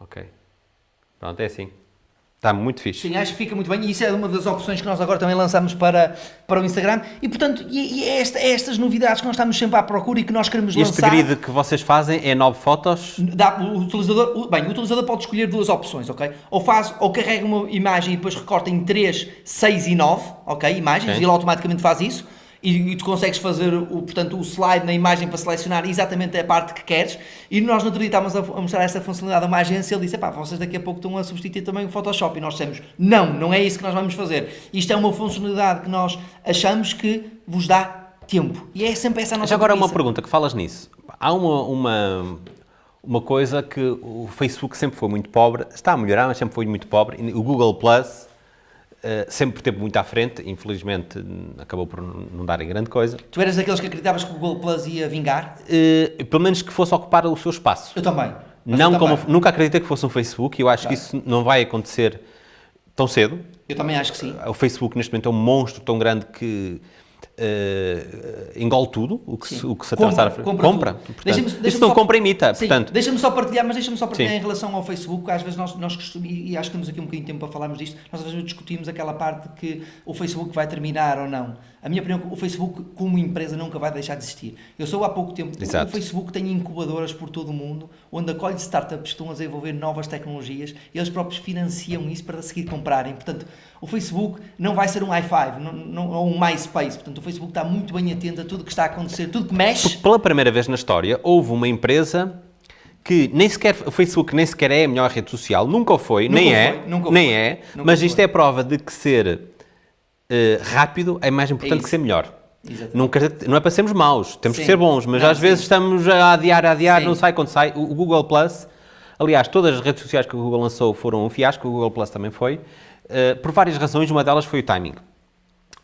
Ok. Pronto, é assim. Está muito fixe. Sim, acho que fica muito bem e isso é uma das opções que nós agora também lançamos para, para o Instagram e portanto e, e é, esta, é estas novidades que nós estamos sempre à procura e que nós queremos este lançar. Este grid que vocês fazem é nove fotos? Dá, o utilizador, o, bem, o utilizador pode escolher duas opções, ok? Ou faz, ou carrega uma imagem e depois recorta em 3, 6 e 9, ok? Imagens, Sim. e ele automaticamente faz isso e, e, tu consegues fazer o, portanto, o slide na imagem para selecionar exatamente a parte que queres. E nós no outro dia estávamos a, a mostrar essa funcionalidade a uma agência ele disse, pá, vocês daqui a pouco estão a substituir também o Photoshop. E nós dissemos, não, não é isso que nós vamos fazer. Isto é uma funcionalidade que nós achamos que vos dá tempo. E é sempre essa a nossa Mas agora uma pergunta, que falas nisso. Há uma, uma, uma coisa que o Facebook sempre foi muito pobre, está a melhorar, mas sempre foi muito pobre. O Google Plus sempre teve muito à frente, infelizmente acabou por não dar em grande coisa. Tu eras daqueles que acreditavas que o Google Plus ia vingar? Uh, pelo menos que fosse ocupar o seu espaço. Eu também. Não eu como, também. Nunca acreditei que fosse um Facebook, eu acho claro. que isso não vai acontecer tão cedo. Eu também acho que sim. O Facebook neste momento é um monstro tão grande que uh, engole tudo o que, se, o que se compra, compra, compra. Portanto, deixa deixa isto não só, compra imita, sim, portanto... Deixa-me só partilhar, mas deixa-me só partilhar sim. em relação ao Facebook, às vezes nós, nós costumamos, e acho que temos aqui um bocadinho de tempo para falarmos disto, nós às vezes discutimos aquela parte que o Facebook vai terminar ou não. A minha opinião, o Facebook como empresa nunca vai deixar de existir. Eu sou há pouco tempo, Exato. o Facebook tem incubadoras por todo o mundo, onde acolhe startups que estão a desenvolver novas tecnologias, e eles próprios financiam isso para seguir comprarem. Portanto, o Facebook não vai ser um i5 não, não, ou um MySpace. Portanto, Facebook está muito bem atento a tudo que está a acontecer, tudo que mexe. Pela primeira vez na história, houve uma empresa que nem sequer, o Facebook nem sequer é a melhor rede social, nunca o foi, nunca nem, foi, é, nunca nem foi. é, nunca mas isto foi. é prova de que ser uh, rápido é mais importante é que ser melhor. Não, não, é para sermos maus, temos sim. que ser bons, mas não, às sim. vezes estamos a adiar, a adiar, sim. não sai quando sai. O Google Plus, aliás, todas as redes sociais que o Google lançou foram um fiasco, o Google Plus também foi. Uh, por várias razões, uma delas foi o timing.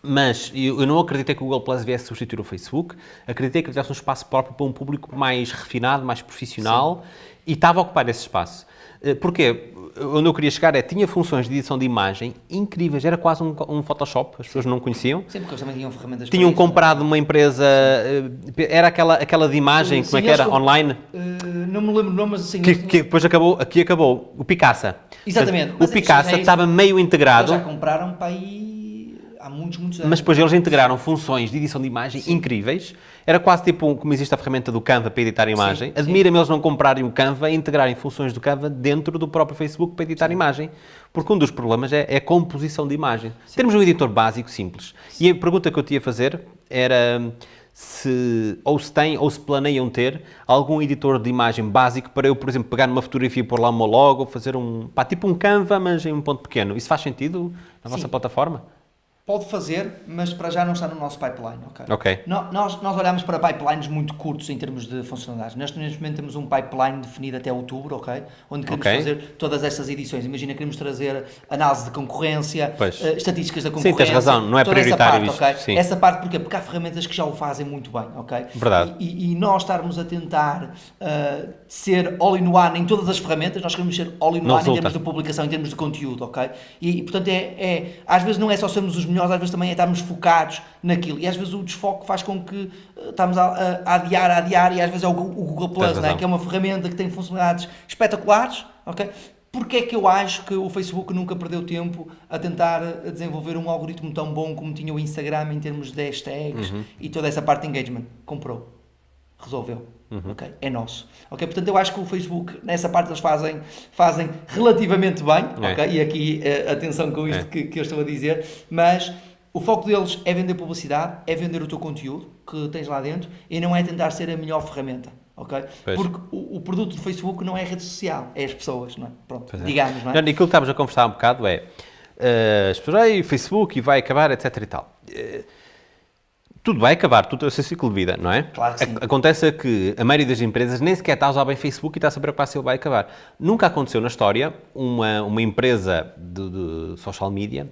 Mas eu não acreditei que o Google Plus viesse substituir o Facebook, acreditei que ele tivesse um espaço próprio para um público mais refinado, mais profissional, Sim. e estava a ocupar esse espaço. Uh, porquê? Onde eu queria chegar é, tinha funções de edição de imagem incríveis, era quase um, um Photoshop, as pessoas não conheciam. Sim, porque eles também tinham ferramentas Tinham isso, comprado não? uma empresa, uh, era aquela, aquela de imagem, Sim, como é que era, online? não me lembro o nome, mas assim... Que, que depois acabou, aqui acabou, o Picasa. Exatamente. Portanto, o Picasa é estava meio integrado. Eles já compraram para aí muitos, muitos anos. Mas depois eles integraram funções de edição de imagem sim. incríveis. Era quase tipo como existe a ferramenta do Canva para editar imagem. Admira-me eles não comprarem o Canva e integrarem funções do Canva dentro do próprio Facebook para editar sim. imagem. Porque um dos problemas é, é a composição de imagem. Sim. Temos um editor básico simples. E a pergunta que eu te ia fazer era se ou se tem ou se planeiam ter algum editor de imagem básico para eu, por exemplo, pegar numa fotografia e pôr lá uma logo, fazer um, pá, tipo um Canva, mas em um ponto pequeno. Isso faz sentido na Sim. vossa plataforma? Pode fazer, mas para já não está no nosso pipeline, ok? Ok. nós, nós olhamos para pipelines muito curtos em termos de funcionalidades. Neste, neste momento temos um pipeline definido até outubro, ok? Onde queremos okay. fazer todas essas edições. Imagina, queremos trazer análise de concorrência, uh, estatísticas da concorrência. Sim, tens razão, não é prioritário essa parte, okay? Essa parte porquê? Porque há ferramentas que já o fazem muito bem, ok? Verdade. E, e, e nós estarmos a tentar uh, ser all-in-one em todas as ferramentas, nós queremos ser all-in-one em termos de publicação, em termos de conteúdo, ok? E, e portanto, é, é, às vezes não é só sermos os melhores, às vezes também é estarmos focados naquilo. E às vezes o desfoque faz com que uh, estamos a, a, adiar, a adiar, e às vezes é o, o Google Plus, né? que é uma ferramenta que tem funcionalidades espetaculares, ok? Porque é que eu acho que o Facebook nunca perdeu tempo a tentar uh, desenvolver um algoritmo tão bom como tinha o Instagram em termos de hashtags uhum. e toda essa parte de engagement? Comprou. Resolveu. Uhum. Okay? É nosso. Okay? Portanto, eu acho que o Facebook, nessa parte, eles fazem, fazem relativamente bem. É. Okay? E aqui, uh, atenção com isto é. que, que eu estou a dizer. Mas o foco deles é vender publicidade, é vender o teu conteúdo que tens lá dentro e não é tentar ser a melhor ferramenta. ok? Porque o, o, produto do Facebook não é rede social, é as pessoas, não é? Pronto, é. digamos, não é? Não, aquilo que estávamos a conversar um bocado é uh, as pessoas, o Facebook vai acabar, etc e tal. Uh, tudo vai acabar, tudo é o seu ciclo de vida, não é? Claro que sim. Acontece que a maioria das empresas nem sequer está a usar bem Facebook e está a preocupar se ele vai acabar. Nunca aconteceu na história uma, uma empresa de, de social media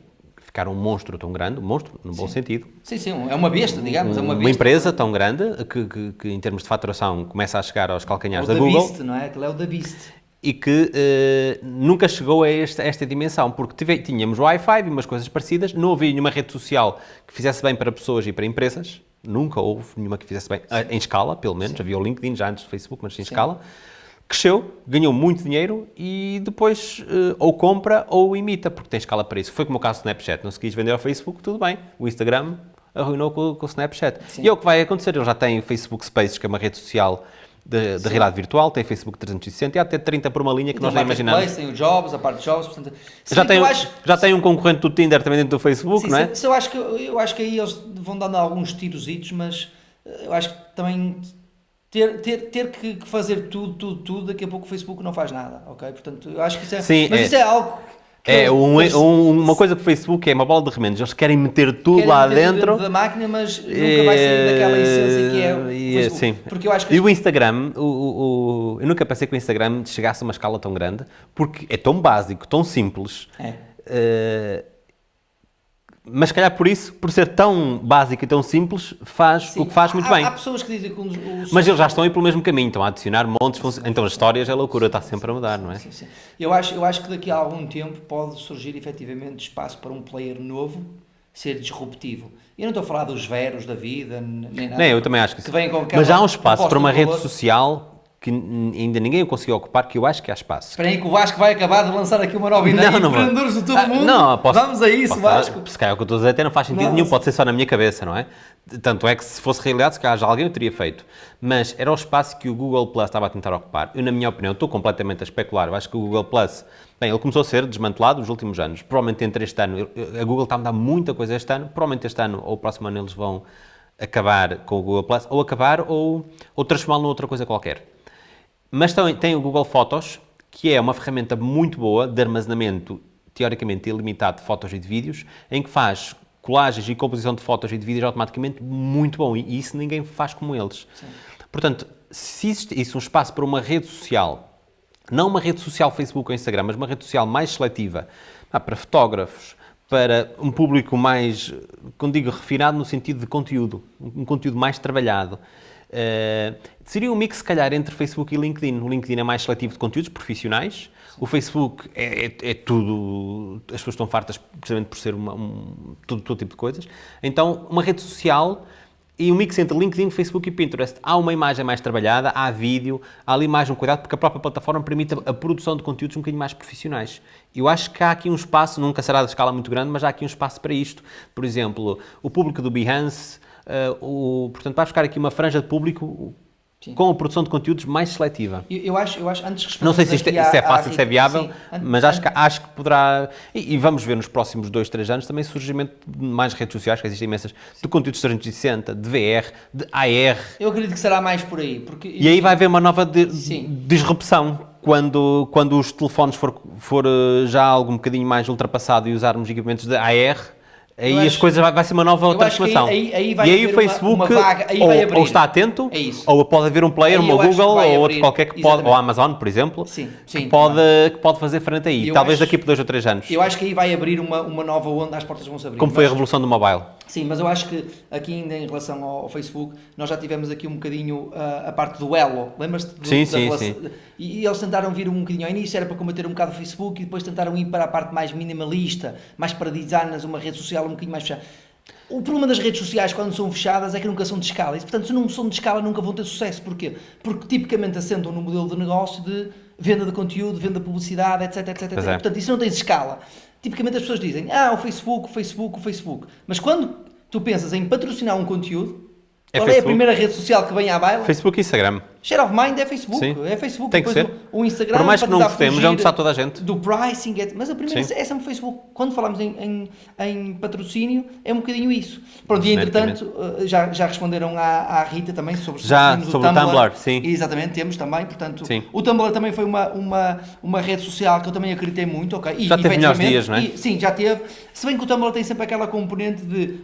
ficar um monstro tão grande, um monstro no bom sim. sentido. Sim, sim, é uma besta, digamos, é uma besta. Uma empresa tão grande que, que, que, em termos de faturação começa a chegar aos calcanhares da Google. Beast, não é? Aquele é o da Beast. E que uh, nunca chegou a esta, a esta dimensão, porque tive, tínhamos Wi-Fi e umas coisas parecidas, não havia nenhuma rede social que fizesse bem para pessoas e para empresas, nunca houve nenhuma que fizesse bem, Sim. em escala, pelo menos, Sim. havia o LinkedIn já antes do Facebook, mas em Sim. escala. Cresceu, ganhou muito dinheiro e depois uh, ou compra ou imita, porque tem escala para isso. Foi como o caso do Snapchat, não se quis vender ao Facebook, tudo bem. O Instagram arruinou com, com o Snapchat. E é o que vai acontecer, ele já tem o Facebook Spaces, que é uma rede social de, de realidade virtual, tem Facebook 360 e até 30 por uma linha que e nós nem imaginamos. Tem o Jobs, a parte de Jobs, portanto... Já, tem, acho, já tem um concorrente do Tinder também dentro do Facebook, sim, não é? Se, eu, acho que, eu acho que aí eles vão dando alguns tirositos, mas eh, eu acho que também ter, ter, ter que fazer tudo, tudo, tudo, daqui a pouco o Facebook não faz nada, ok? Portanto, eu acho que isso é... Sim, mas é. isso é algo é, um, um, uma coisa que o Facebook é uma bola de remendos. Eles querem meter tudo querem lá meter dentro. da máquina, mas nunca vai sair daquela essência que é o Facebook. Sim. Porque eu acho que... E o Instagram, o, o, eu nunca pensei que o Instagram chegasse a uma escala tão grande, porque é tão básico, tão simples. É. Uh, mas se calhar por isso, por ser tão básico e tão simples, faz Sim, o que faz muito há, bem. Há pessoas que dizem que os, os Mas eles já estão aí pelo mesmo caminho, estão a adicionar montes, sim, então as histórias é loucura, está sempre a mudar, não é? Sim, sim. Eu, acho, eu acho que daqui a algum tempo pode surgir efetivamente espaço para um player novo ser disruptivo. Eu não estou a falar dos veros da vida, nem nada. Nem, eu também acho que, que sim. Mas há um espaço para uma rede social que ainda ninguém o conseguiu ocupar, que eu acho que há espaço. Espera aí que o Vasco vai acabar de lançar aqui uma nova ideia, não, não empreendedores de todo ah, mundo, não, posso, Vamos a isso, Vasco. Se calhar o que eu estou a dizer até não faz sentido não, nenhum, pode ser só na minha cabeça, não é? Tanto é que se fosse realidade, se calhar já alguém o teria feito. Mas era o espaço que o Google Plus estava a tentar ocupar. Eu, na minha opinião, estou completamente a especular. Eu acho que o Google Plus, bem, ele começou a ser desmantelado nos últimos anos. Provavelmente entre este ano, a Google está a mudar muita coisa este ano. Provavelmente este ano ou o próximo ano eles vão acabar com o Google Plus, ou acabar ou, ou transformá-lo noutra coisa qualquer. Mas tem, tem o Google Fotos, que é uma ferramenta muito boa de armazenamento teoricamente ilimitado de fotos e de vídeos, em que faz colagens e composição de fotos e de vídeos automaticamente muito bom. E isso ninguém faz como eles. Sim. Portanto, se existe isso um espaço para uma rede social, não uma rede social Facebook ou Instagram, mas uma rede social mais seletiva, para fotógrafos, para um público mais, como digo, refinado no sentido de conteúdo, um conteúdo mais trabalhado, Uh, seria um mix, se calhar, entre Facebook e LinkedIn. O LinkedIn é mais seletivo de conteúdos profissionais, o Facebook é, é, é, tudo, as pessoas estão fartas precisamente por ser uma, um, todo, todo tipo de coisas. Então, uma rede social e um mix entre LinkedIn, Facebook e Pinterest. Há uma imagem mais trabalhada, há vídeo, há ali mais um cuidado, porque a própria plataforma permite a, a produção de conteúdos um bocadinho mais profissionais. Eu acho que há aqui um espaço, nunca será de escala muito grande, mas há aqui um espaço para isto. Por exemplo, o público do Behance, Uh, o, portanto, vai buscar aqui uma franja de público Sim. com a produção de conteúdos mais seletiva. Eu, eu acho, eu acho, antes de Não sei se isto, é, é fácil, se é viável, sim, mas acho, que, acho que poderá. E, e, vamos ver nos próximos dois, três anos também surgimento de mais redes sociais, que existem imensas, de conteúdos 360, de VR, de AR. Eu acredito que será mais por aí. Porque, e aí vai haver uma nova de, disrupção. Quando, quando os telefones for, for eh, já algo um bocadinho mais ultrapassado e usarmos equipamentos de AR, Aí acho, as coisas vai, vai ser uma nova transformação. Aí, aí, aí e aí o Facebook uma, uma ou, ou, está atento, é ou pode haver um player, uma Google ou outro qualquer que pode, ou a Amazon, por exemplo, sim, sim, que, pode, que pode fazer frente aí. Eu Talvez acho, daqui por dois ou três anos. Eu acho que aí vai abrir uma, uma nova onda, as portas vão se abrir. Como foi a revolução do mobile. Sim, mas eu acho que aqui ainda em relação ao, ao Facebook, nós já tivemos aqui um bocadinho uh, a parte do elo. Lembras-te? Sim, sim, sim. E, e, eles tentaram vir um bocadinho ao início, era para combater um bocado o Facebook, e depois tentaram ir para a parte mais minimalista, mais para designers, uma rede social um bocadinho mais fechada. O problema das redes sociais quando são fechadas é que nunca são de escala. E, portanto, se não são de escala, nunca vão ter sucesso. Porquê? Porque tipicamente assentam no modelo de negócio de venda de conteúdo, venda de publicidade, etc, etc, etc. É. Portanto, isso não tem escala tipicamente as pessoas dizem, ah, o Facebook, o Facebook, o Facebook. Mas quando tu pensas em patrocinar um conteúdo, é Qual Facebook. é a primeira rede social que vem à baila? Facebook e Instagram. Share of Mind é Facebook. Sim. É Facebook. Tem que ser. O, o Instagram. Por mais que não gostemos, é onde está toda a gente. Do pricing. É, mas a primeira Sim. é sempre o Facebook. Quando falamos em, em, em, patrocínio, é um bocadinho isso. Pronto, e entretanto, eh, já, já responderam à, à Rita também sobre, já, sobre o Tumblr. Tumblr. Sim. Exatamente, temos também. Portanto, sim. o Tumblr também foi uma, uma, uma rede social que eu também acreditei muito. Okay? E, já teve melhores dias, não é? E, sim, já teve. Se bem que o Tumblr tem sempre aquela componente de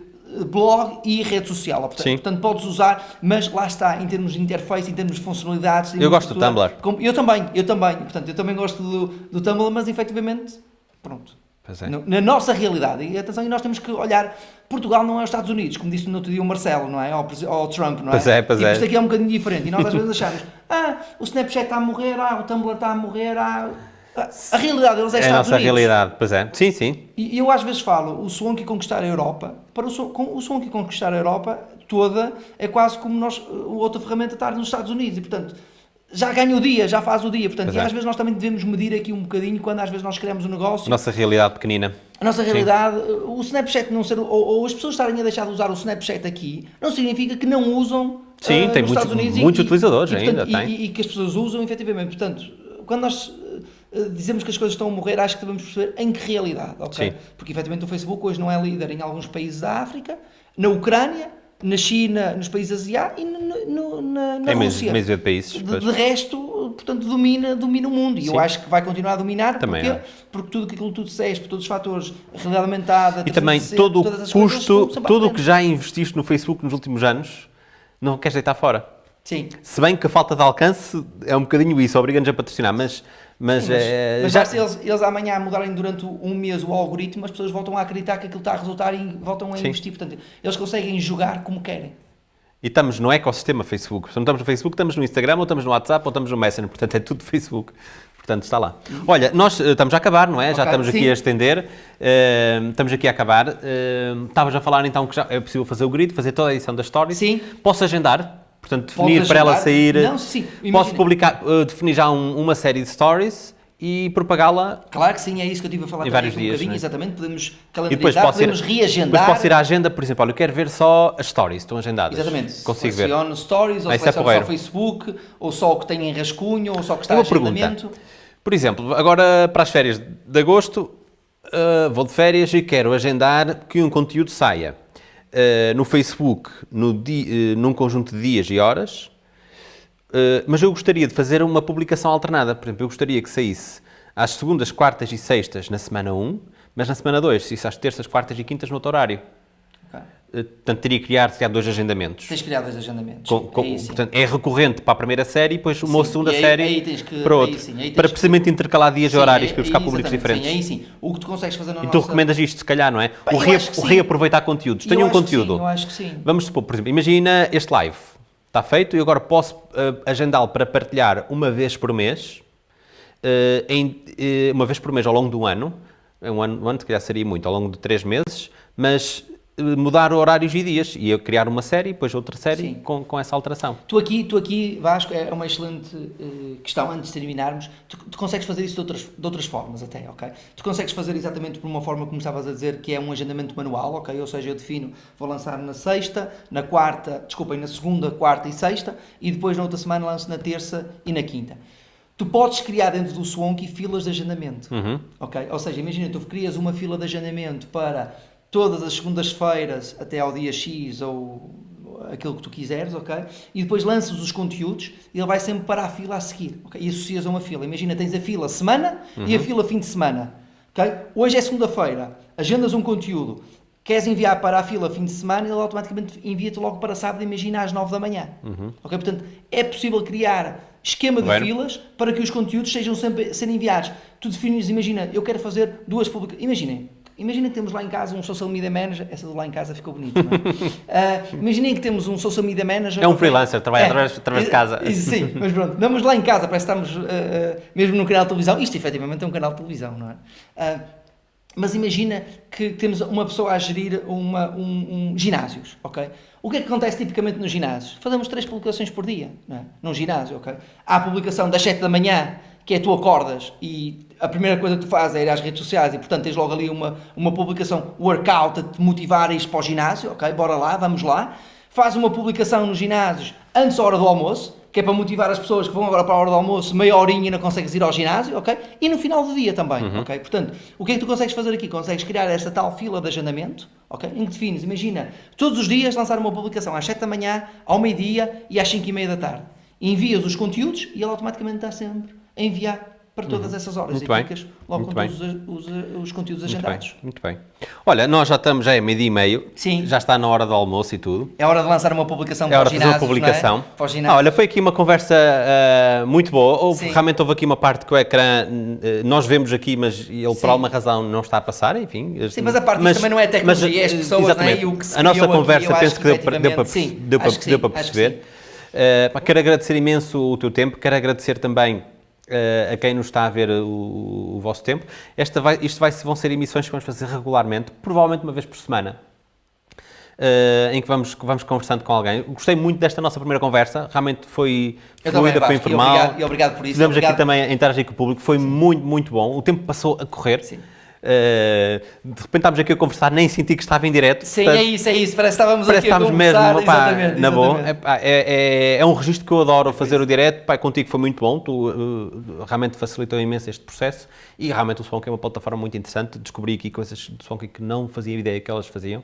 blog e rede social. Portanto, portanto, podes usar, mas lá está, em termos de interface, em termos de funcionalidades. Eu gosto do Tumblr. Eu também, eu também. Portanto, eu também gosto do, do Tumblr, mas efetivamente, pronto. É. Na nossa realidade. E atenção, e nós temos que olhar. Portugal não é os Estados Unidos, como disse no outro dia o Marcelo, não é? Ou, o Trump, não é? Pois é, pois tipo, é. Isto aqui é um bocadinho diferente. E nós às vezes achamos, ah, o Snapchat está a morrer, ah, o Tumblr está a morrer, ah. A realidade deles é, é Estados a nossa Unidos. realidade, pois é. Sim, sim. E eu às vezes falo, o Swanky conquistar a Europa, para o, o Swanky conquistar a Europa toda, é quase como nós, outra ferramenta estar nos Estados Unidos. E portanto, já ganha o dia, já faz o dia. Portanto, e é. às vezes nós também devemos medir aqui um bocadinho quando às vezes nós queremos um negócio. Nossa realidade pequenina. A nossa realidade, Sim. o Snapchat não ser, ou, ou, as pessoas estarem a deixar de usar o Snapchat aqui, não significa que não usam Sim, uh, tem nos muitos, Unidos muitos e, utilizadores e, ainda, portanto, e, e, que as pessoas usam efetivamente. Portanto, quando nós dizemos que as coisas estão a morrer, acho que devemos perceber em que realidade, ok? Sim. Porque efetivamente o Facebook hoje não é líder em alguns países da África, na Ucrânia, na China, nos países asiáticos e no, no, na, na é Rússia. De países. De, de, resto, portanto, domina, domina o mundo. E eu acho que vai continuar a dominar também porque, porque tudo aquilo que tu disseste, por todos os fatores, realidade aumentada... E também todo o custo, tudo o que já investiste no Facebook nos últimos anos, não queres deitar fora. Sim. Se bem que a falta de alcance é um bocadinho isso, obriga-nos a patrocinar, mas mas, Sim, mas, é, mas já... se eles, eles amanhã mudarem durante um mês o algoritmo, as pessoas voltam a acreditar que aquilo está a resultar e voltam a Sim. investir. Portanto, eles conseguem jogar como querem. E estamos no ecossistema Facebook. Se não estamos no Facebook, estamos no Instagram, ou estamos no WhatsApp, ou estamos no Messenger. Portanto, é tudo Facebook. Portanto, está lá. Olha, nós uh, estamos a acabar, não é? Okay, já estamos sim. aqui a estender. Uh, estamos aqui a acabar. Uh, estavas a falar então que já é possível fazer o grid, fazer toda a edição da story. Sim. Posso agendar? Portanto, definir para ela sair. Não, sim. Posso publicar, uh, definir já um, uma série de stories e propagá-la. Claro que sim, é isso que eu estive a falar em vários dias. Um é? Exatamente, podemos calendarizar, podemos ir, reagendar. Depois posso ir à agenda, por exemplo, olha, eu quero ver só as stories, estão agendadas. Exatamente, consigo seleciono ver. stories, ou é seleciono só o Facebook, ou só o que tem em rascunho, ou só o que está em agendamento. Pergunta. Por exemplo, agora para as férias de agosto, uh, vou de férias e quero agendar que um conteúdo saia no Facebook no di, uh, num conjunto de dias e horas, Uh, mas eu gostaria de fazer uma publicação alternada. Por exemplo, eu gostaria que saísse às segundas, quartas e sextas na semana 1, mas na semana 2 saísse às terças, quartas e quintas no outro horário. Uh, portanto, teria que criar, criar dois agendamentos. Tens que criar dois agendamentos. Com, com, aí, portanto, é recorrente para a primeira série e depois uma sim. segunda aí, série aí que, para outra. Sim, para precisamente que... intercalar dias sim, e horários para buscar públicos diferentes. Sim, aí sim. O que tu consegues fazer na E tu nossa... recomendas isto, se calhar, não é? o, re... o reaproveitar conteúdos. Tenho um conteúdo. eu acho que sim. Vamos supor, por exemplo, imagina este live Está feito e agora posso uh, agendá-lo para partilhar uma vez por mês, uh, em, uh, uma vez por mês ao longo do ano, um ano, um ano se calhar seria muito, ao longo de três meses, mas mudar horários e dias e eu criar uma série, depois outra série com, com essa alteração. Tu aqui, tu aqui, Vasco, é uma excelente uh, questão antes de terminarmos. Tu, tu, consegues fazer isso de outras, de outras formas até, ok? Tu consegues fazer exatamente por uma forma como estavas a dizer, que é um agendamento manual, ok? Ou seja, eu defino, vou lançar na sexta, na quarta, desculpem, na segunda, quarta e sexta e depois na outra semana lanço na terça e na quinta. Tu podes criar dentro do Swanky filas de agendamento, uhum. ok? Ou seja, imagina, tu crias uma fila de agendamento para todas as segundas-feiras até ao dia X ou aquilo que tu quiseres, ok? E depois lanças os conteúdos e ele vai sempre para a fila a seguir, ok? E associas a uma fila. Imagina, tens a fila semana uhum. e a uhum. fila fim de semana, ok? Hoje é segunda-feira, agendas um conteúdo, queres enviar para a fila fim de semana, ele automaticamente envia-te logo para sábado, imagina, às 9 da manhã, uhum. ok? Portanto, é possível criar esquema de filas para que os conteúdos sejam sempre serem enviados. Tu defines, imagina, eu quero fazer duas publicações, imaginem, Imaginem que temos lá em casa um social media manager, essa de lá em casa ficou bonita, não é? uh, imaginem que temos um social media manager. É um freelancer, trabalha é, através, através de casa. Sim, mas pronto, vamos lá em casa, parece que estamos uh, uh, mesmo num canal de televisão. Isto efetivamente é um canal de televisão, não é? mas imagina que temos uma pessoa a gerir uma, um, um, ginásios, ok? O que é que acontece tipicamente nos ginásios? Fazemos três publicações por dia, não é? Num ginásio, ok? Há a publicação das 7 da manhã, que é tu acordas e a primeira coisa que tu fazes é ir às redes sociais e, portanto, tens logo ali uma, uma publicação workout a te motivar a ir para o ginásio, ok? Bora lá, vamos lá. Faz uma publicação nos ginásios antes da hora do almoço, que é para motivar as pessoas que vão agora para a hora do almoço, meia horinha e não consegues ir ao ginásio, ok? E no final do dia também, uhum. ok? Portanto, o que é que tu consegues fazer aqui? Consegues criar essa tal fila de agendamento, ok? Em que defines, imagina, todos os dias lançar uma publicação às 7 da manhã, ao meio-dia e às 5 e meia da tarde. Envias os conteúdos e ele automaticamente está sempre enviar para todas uhum. essas horas Muito e bem. ficas logo Muito com bem. todos os, os, os conteúdos Muito agendados. Bem. Muito bem. Olha, nós já estamos, já é meio-dia e meio, Sim. já está na hora do almoço e tudo. É hora de lançar uma publicação é para hora de fazer uma ginásios, publicação. é? Ah, olha, foi aqui uma conversa uh, muito boa. Houve, realmente houve aqui uma parte que o ecrã, uh, nós vemos aqui, mas ele por Sim. alguma razão não está a passar, enfim. Sim, mas a parte disso também não é tecnologia, é as pessoas, exatamente. né, e o que se A nossa aqui, conversa eu penso que que deu para, deu para, sim, deu para, deu para perceber. Uh, quero agradecer imenso o teu tempo, quero agradecer também uh, a quem nos está a ver o, o vosso tempo. Esta vai, isto vai, vão ser emissões que vamos fazer regularmente, provavelmente uma vez por semana. Uh, em que vamos, vamos conversando com alguém. Gostei muito desta nossa primeira conversa, realmente foi Eu fluida, também, foi Vasco, e informal. obrigado- e obrigado por isso, Fizemos obrigado. aqui também a interagir com o público, foi muito, muito bom. O tempo passou a correr. Sim. Uh, de repente estávamos aqui a conversar, nem senti que estava em direto. Sim, portanto, é isso, é isso. Parece que estávamos Parece aqui a estávamos mesmo, conversar. pá, exatamente, na boa. É, é, é, é um registro que eu adoro fazer o direto. Pá, contigo foi muito bom, tu uh, realmente facilitou imenso este processo e realmente o Swanky é uma plataforma muito interessante. Descobri aqui coisas do Swanky que não fazia ideia que elas faziam.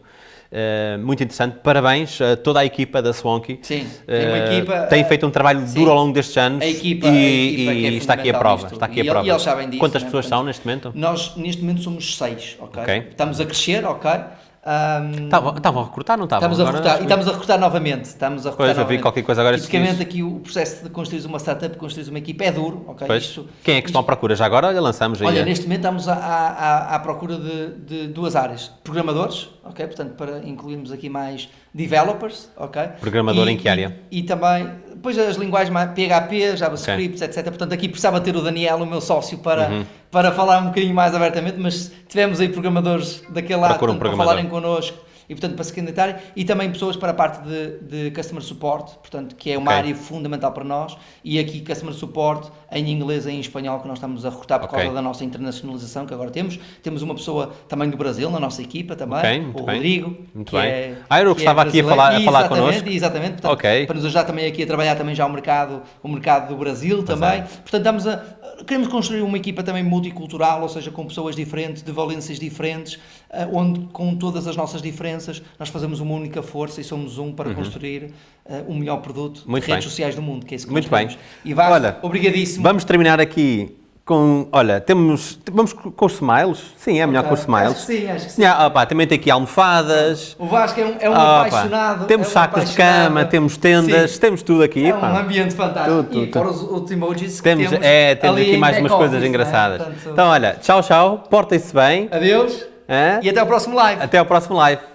Uh, muito interessante. Parabéns a toda a equipa da Swanky. Sim, tem uma Uh, equipa, Tem feito um trabalho sim. duro ao longo destes anos A equipa- e, a equipa é e está aqui a prova. Está aqui E a prova. e eles sabem disso, Quantas né? pessoas Portanto, são neste momento? Nós, neste momento, somos seis, ok? Ok. Estamos a crescer, ok? Um, Estavam estavam a recrutar, não estavam? Estamos a recrutar, e estamos a recrutar novamente. Estamos a recrutar Pois, novamente. qualquer coisa agora Tipicamente aqui o processo de construir uma startup, construir uma equipa é duro, ok? Pois. Isto- Quem é que estão à procura? Já agora olha, lançamos aí. Olha, neste momento estamos à, à, à procura de, de duas áreas. Programadores, ok? Portanto, para incluirmos aqui mais developers, ok? Programador E- em que área? E, e também, depois as linguagens PHP, JavaScript, etc. Portanto, aqui precisava ter o Daniel, o meu sócio, para, Uhum. para falar um bocadinho mais abertamente, mas tivemos aí programadores daquele lado um para falarem connosco e portanto para se candidatarem e também pessoas para a parte de, de Customer Support, portanto que é uma Ok. área fundamental para nós e aqui Customer Support em inglês e em espanhol que nós estamos a recrutar por Ok. causa da nossa internacionalização que agora temos. Temos uma pessoa também do Brasil na nossa equipa também, Ok, muito o bem. Rodrigo. Muito que bem. É, Ah, era o que que estava aqui a falar- a falar Exatamente, connosco. Exatamente, portanto, Ok. para nos ajudar também aqui a trabalhar também já o mercado, o mercado do Brasil também. é. Portanto, estamos a, queremos construir uma equipa também multicultural, ou seja, com pessoas diferentes, de valências diferentes, eh, onde com todas as nossas diferenças nós fazemos uma única força e somos um para construir eh, o melhor produto Uhum. Muito de redes bem. sociais do mundo, que é isso que Muito bem. E Vasco, Olha, obrigadíssimo. Vamos terminar aqui com. Olha, temos. Vamos com os smiles? Sim, é melhor Ok. com os smiles. Acho que sim, acho que sim. Ah, pá, também tem aqui almofadas. O Vasco é um, é um pá, apaixonado. Temos é um sacos de cama, temos tendas, Sim. temos tudo aqui. É um pá. ambiente fantástico. Tudo, tudo, e fora os, os emojis que Temos, temos, é, temos aqui mais umas coisas não é? engraçadas. Portanto, Então, olha, tchau, tchau, portem-se bem. Adeus e até ao próximo live. Até ao próximo live.